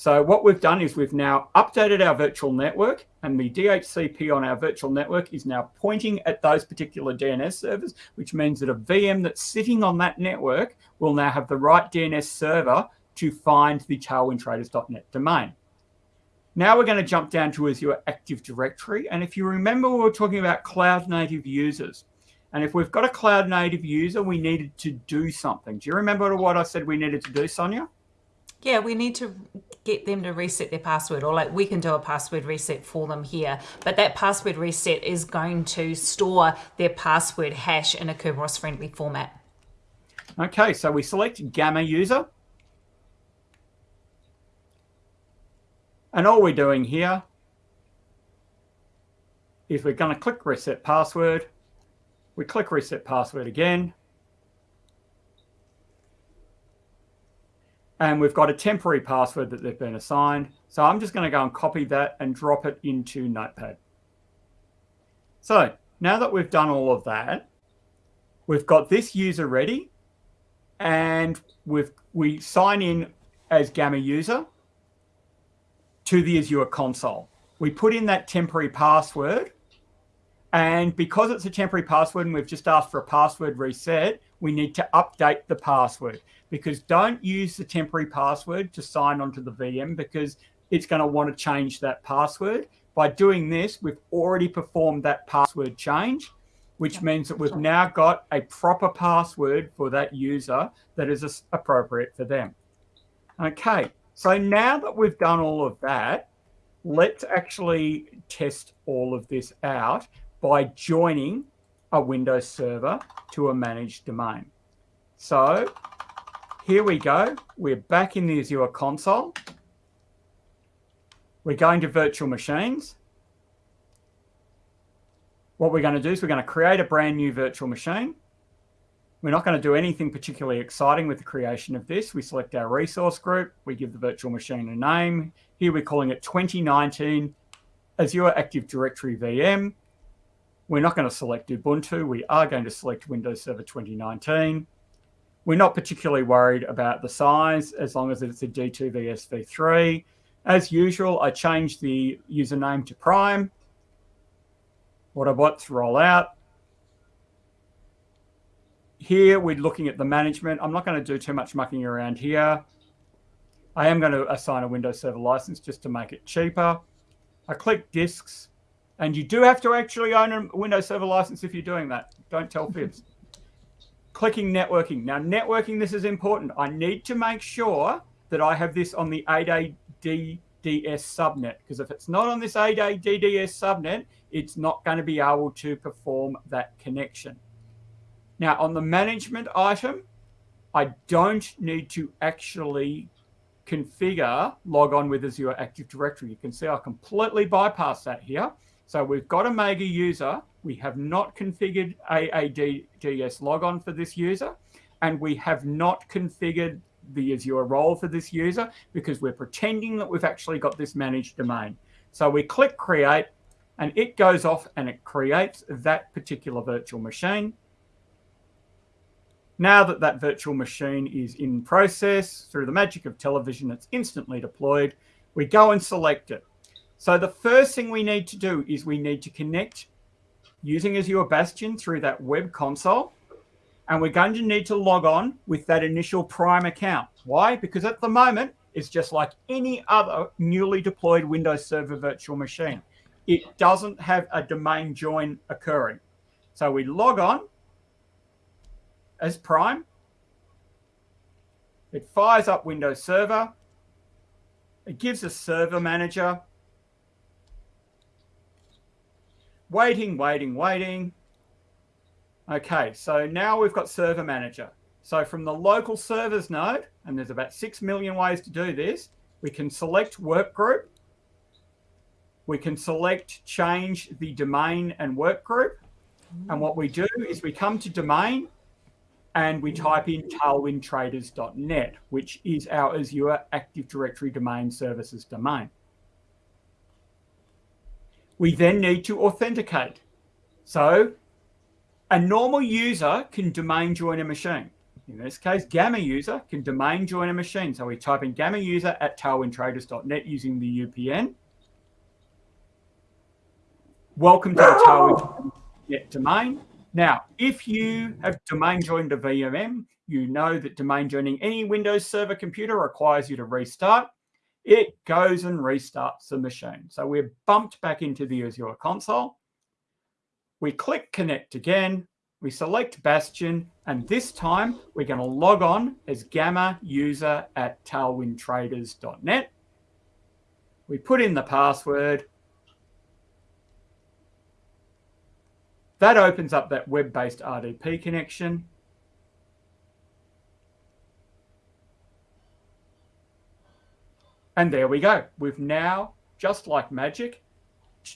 So what we've done is we've now updated our virtual network and the DHCP on our virtual network is now pointing at those particular DNS servers, which means that a VM that's sitting on that network will now have the right DNS server to find the tailwindtraders.net domain. Now we're going to jump down to Azure Active Directory. And if you remember, we were talking about cloud native users. And if we've got a cloud native user, we needed to do something. Do you remember what I said we needed to do, Sonia? Yeah, we need to get them to reset their password or like we can do a password reset for them here. But that password reset is going to store their password hash in a Kerberos friendly format. Okay, so we select Gamma user. And all we're doing here is we're going to click reset password we click reset password again. And we've got a temporary password that they've been assigned. So I'm just going to go and copy that and drop it into Notepad. So now that we've done all of that, we've got this user ready and we've, we sign in as Gamma user to the Azure console. We put in that temporary password and because it's a temporary password and we've just asked for a password reset, we need to update the password because don't use the temporary password to sign onto the VM because it's going to want to change that password. By doing this, we've already performed that password change, which means that we've now got a proper password for that user that is appropriate for them. Okay, so now that we've done all of that, let's actually test all of this out by joining a Windows server to a managed domain. So here we go. We're back in the Azure console. We're going to virtual machines. What we're going to do is we're going to create a brand new virtual machine. We're not going to do anything particularly exciting with the creation of this. We select our resource group. We give the virtual machine a name. Here we're calling it 2019 Azure Active Directory VM. We're not going to select Ubuntu. We are going to select Windows Server 2019. We're not particularly worried about the size as long as it's a D2 vs v3. As usual, I change the username to Prime. Autobots roll out. Here, we're looking at the management. I'm not going to do too much mucking around here. I am going to assign a Windows Server license just to make it cheaper. I click disks. And you do have to actually own a Windows Server license if you're doing that. Don't tell fibs. Clicking networking. Now, networking, this is important. I need to make sure that I have this on the AAD ADDS subnet because if it's not on this AADDS subnet, it's not going to be able to perform that connection. Now on the management item, I don't need to actually configure log on with Azure Active Directory. You can see I completely bypass that here. So we've got Omega user. We have not configured AADS logon for this user, and we have not configured the Azure role for this user because we're pretending that we've actually got this managed domain. So we click create and it goes off and it creates that particular virtual machine. Now that that virtual machine is in process, through the magic of television, it's instantly deployed. We go and select it. So the first thing we need to do is we need to connect using Azure Bastion through that web console. And we're going to need to log on with that initial Prime account. Why? Because at the moment, it's just like any other newly deployed Windows Server virtual machine. It doesn't have a domain join occurring. So we log on as Prime. It fires up Windows Server. It gives a server manager waiting, waiting, waiting. Okay, so now we've got server manager. So from the local servers node, and there's about 6 million ways to do this, we can select work group. We can select change the domain and work group. And what we do is we come to domain and we type in tailwindtraders.net, which is our Azure Active Directory Domain Services domain. We then need to authenticate. So a normal user can domain join a machine. In this case, Gamma user can domain join a machine. So we type in Gamma user at tailwindtraders.net using the UPN. Welcome to the Tailwind domain. Now, if you have domain joined a VMM, you know that domain joining any Windows Server computer requires you to restart it goes and restarts the machine. So we're bumped back into the Azure console. We click connect again. We select Bastion, and this time we're going to log on as Gamma user at tailwindtraders.net. We put in the password. That opens up that web-based RDP connection. And there we go. We've now, just like magic,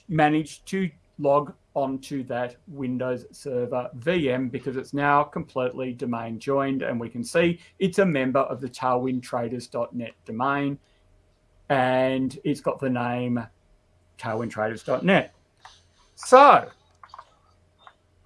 managed to log onto that Windows Server VM because it's now completely domain joined and we can see it's a member of the tailwindtraders.net domain and it's got the name tailwindtraders.net. So,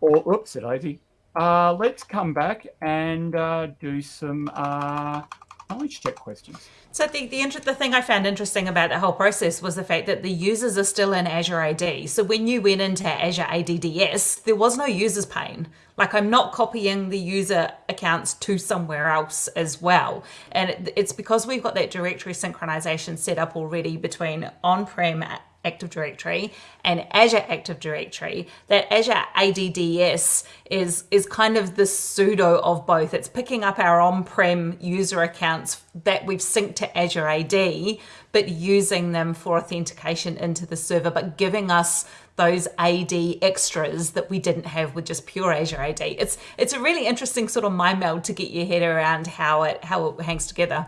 or, oops, it uh, let's come back and uh, do some uh, knowledge check questions. So the, the, the thing I found interesting about the whole process was the fact that the users are still in Azure AD. So when you went into Azure ADDS, there was no users pane. Like I'm not copying the user accounts to somewhere else as well. And it's because we've got that directory synchronization set up already between on-prem Active Directory and Azure Active Directory, that Azure ADDS is, is kind of the pseudo of both. It's picking up our on-prem user accounts that we've synced to Azure AD, but using them for authentication into the server, but giving us those AD extras that we didn't have with just pure Azure AD. It's it's a really interesting sort of mind meld to get your head around how it how it hangs together.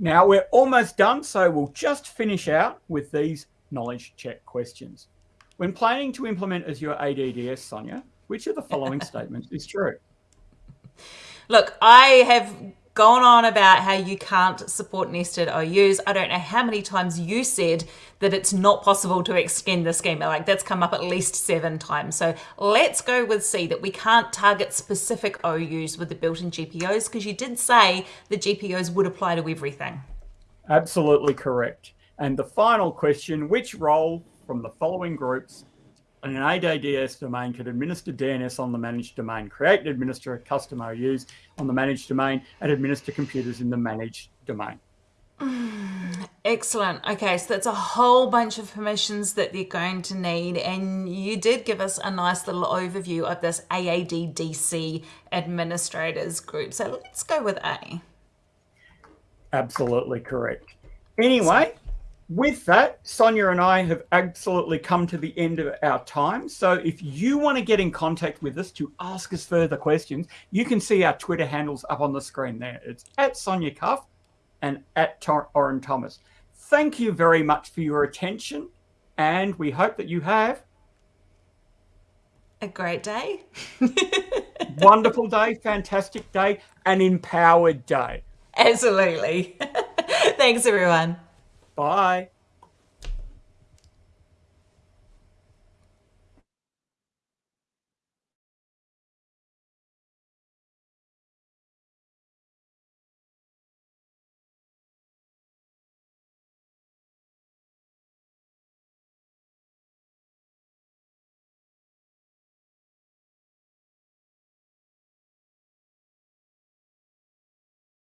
Now we're almost done, so we'll just finish out with these knowledge check questions. When planning to implement Azure ADDS, Sonia, which of the following statements is true? Look, I have gone on about how you can't support nested OUs. I don't know how many times you said that it's not possible to extend the schema. Like that's come up at least seven times. So let's go with C that we can't target specific OUs with the built-in GPOs because you did say the GPOs would apply to everything. Absolutely correct. And the final question, which role from the following groups an ADDS domain could administer DNS on the managed domain, create and administer custom OUs on the managed domain, and administer computers in the managed domain? Excellent. Okay, so that's a whole bunch of permissions that they're going to need. And you did give us a nice little overview of this AADDC administrators group. So let's go with A. Absolutely correct. Anyway, with that, Sonia and I have absolutely come to the end of our time. So if you want to get in contact with us to ask us further questions, you can see our Twitter handles up on the screen there. It's at Sonia Cuff and at Orin Thomas. Thank you very much for your attention, and we hope that you have a great day. wonderful day, fantastic day, an empowered day. Absolutely. Thanks, everyone. Bye.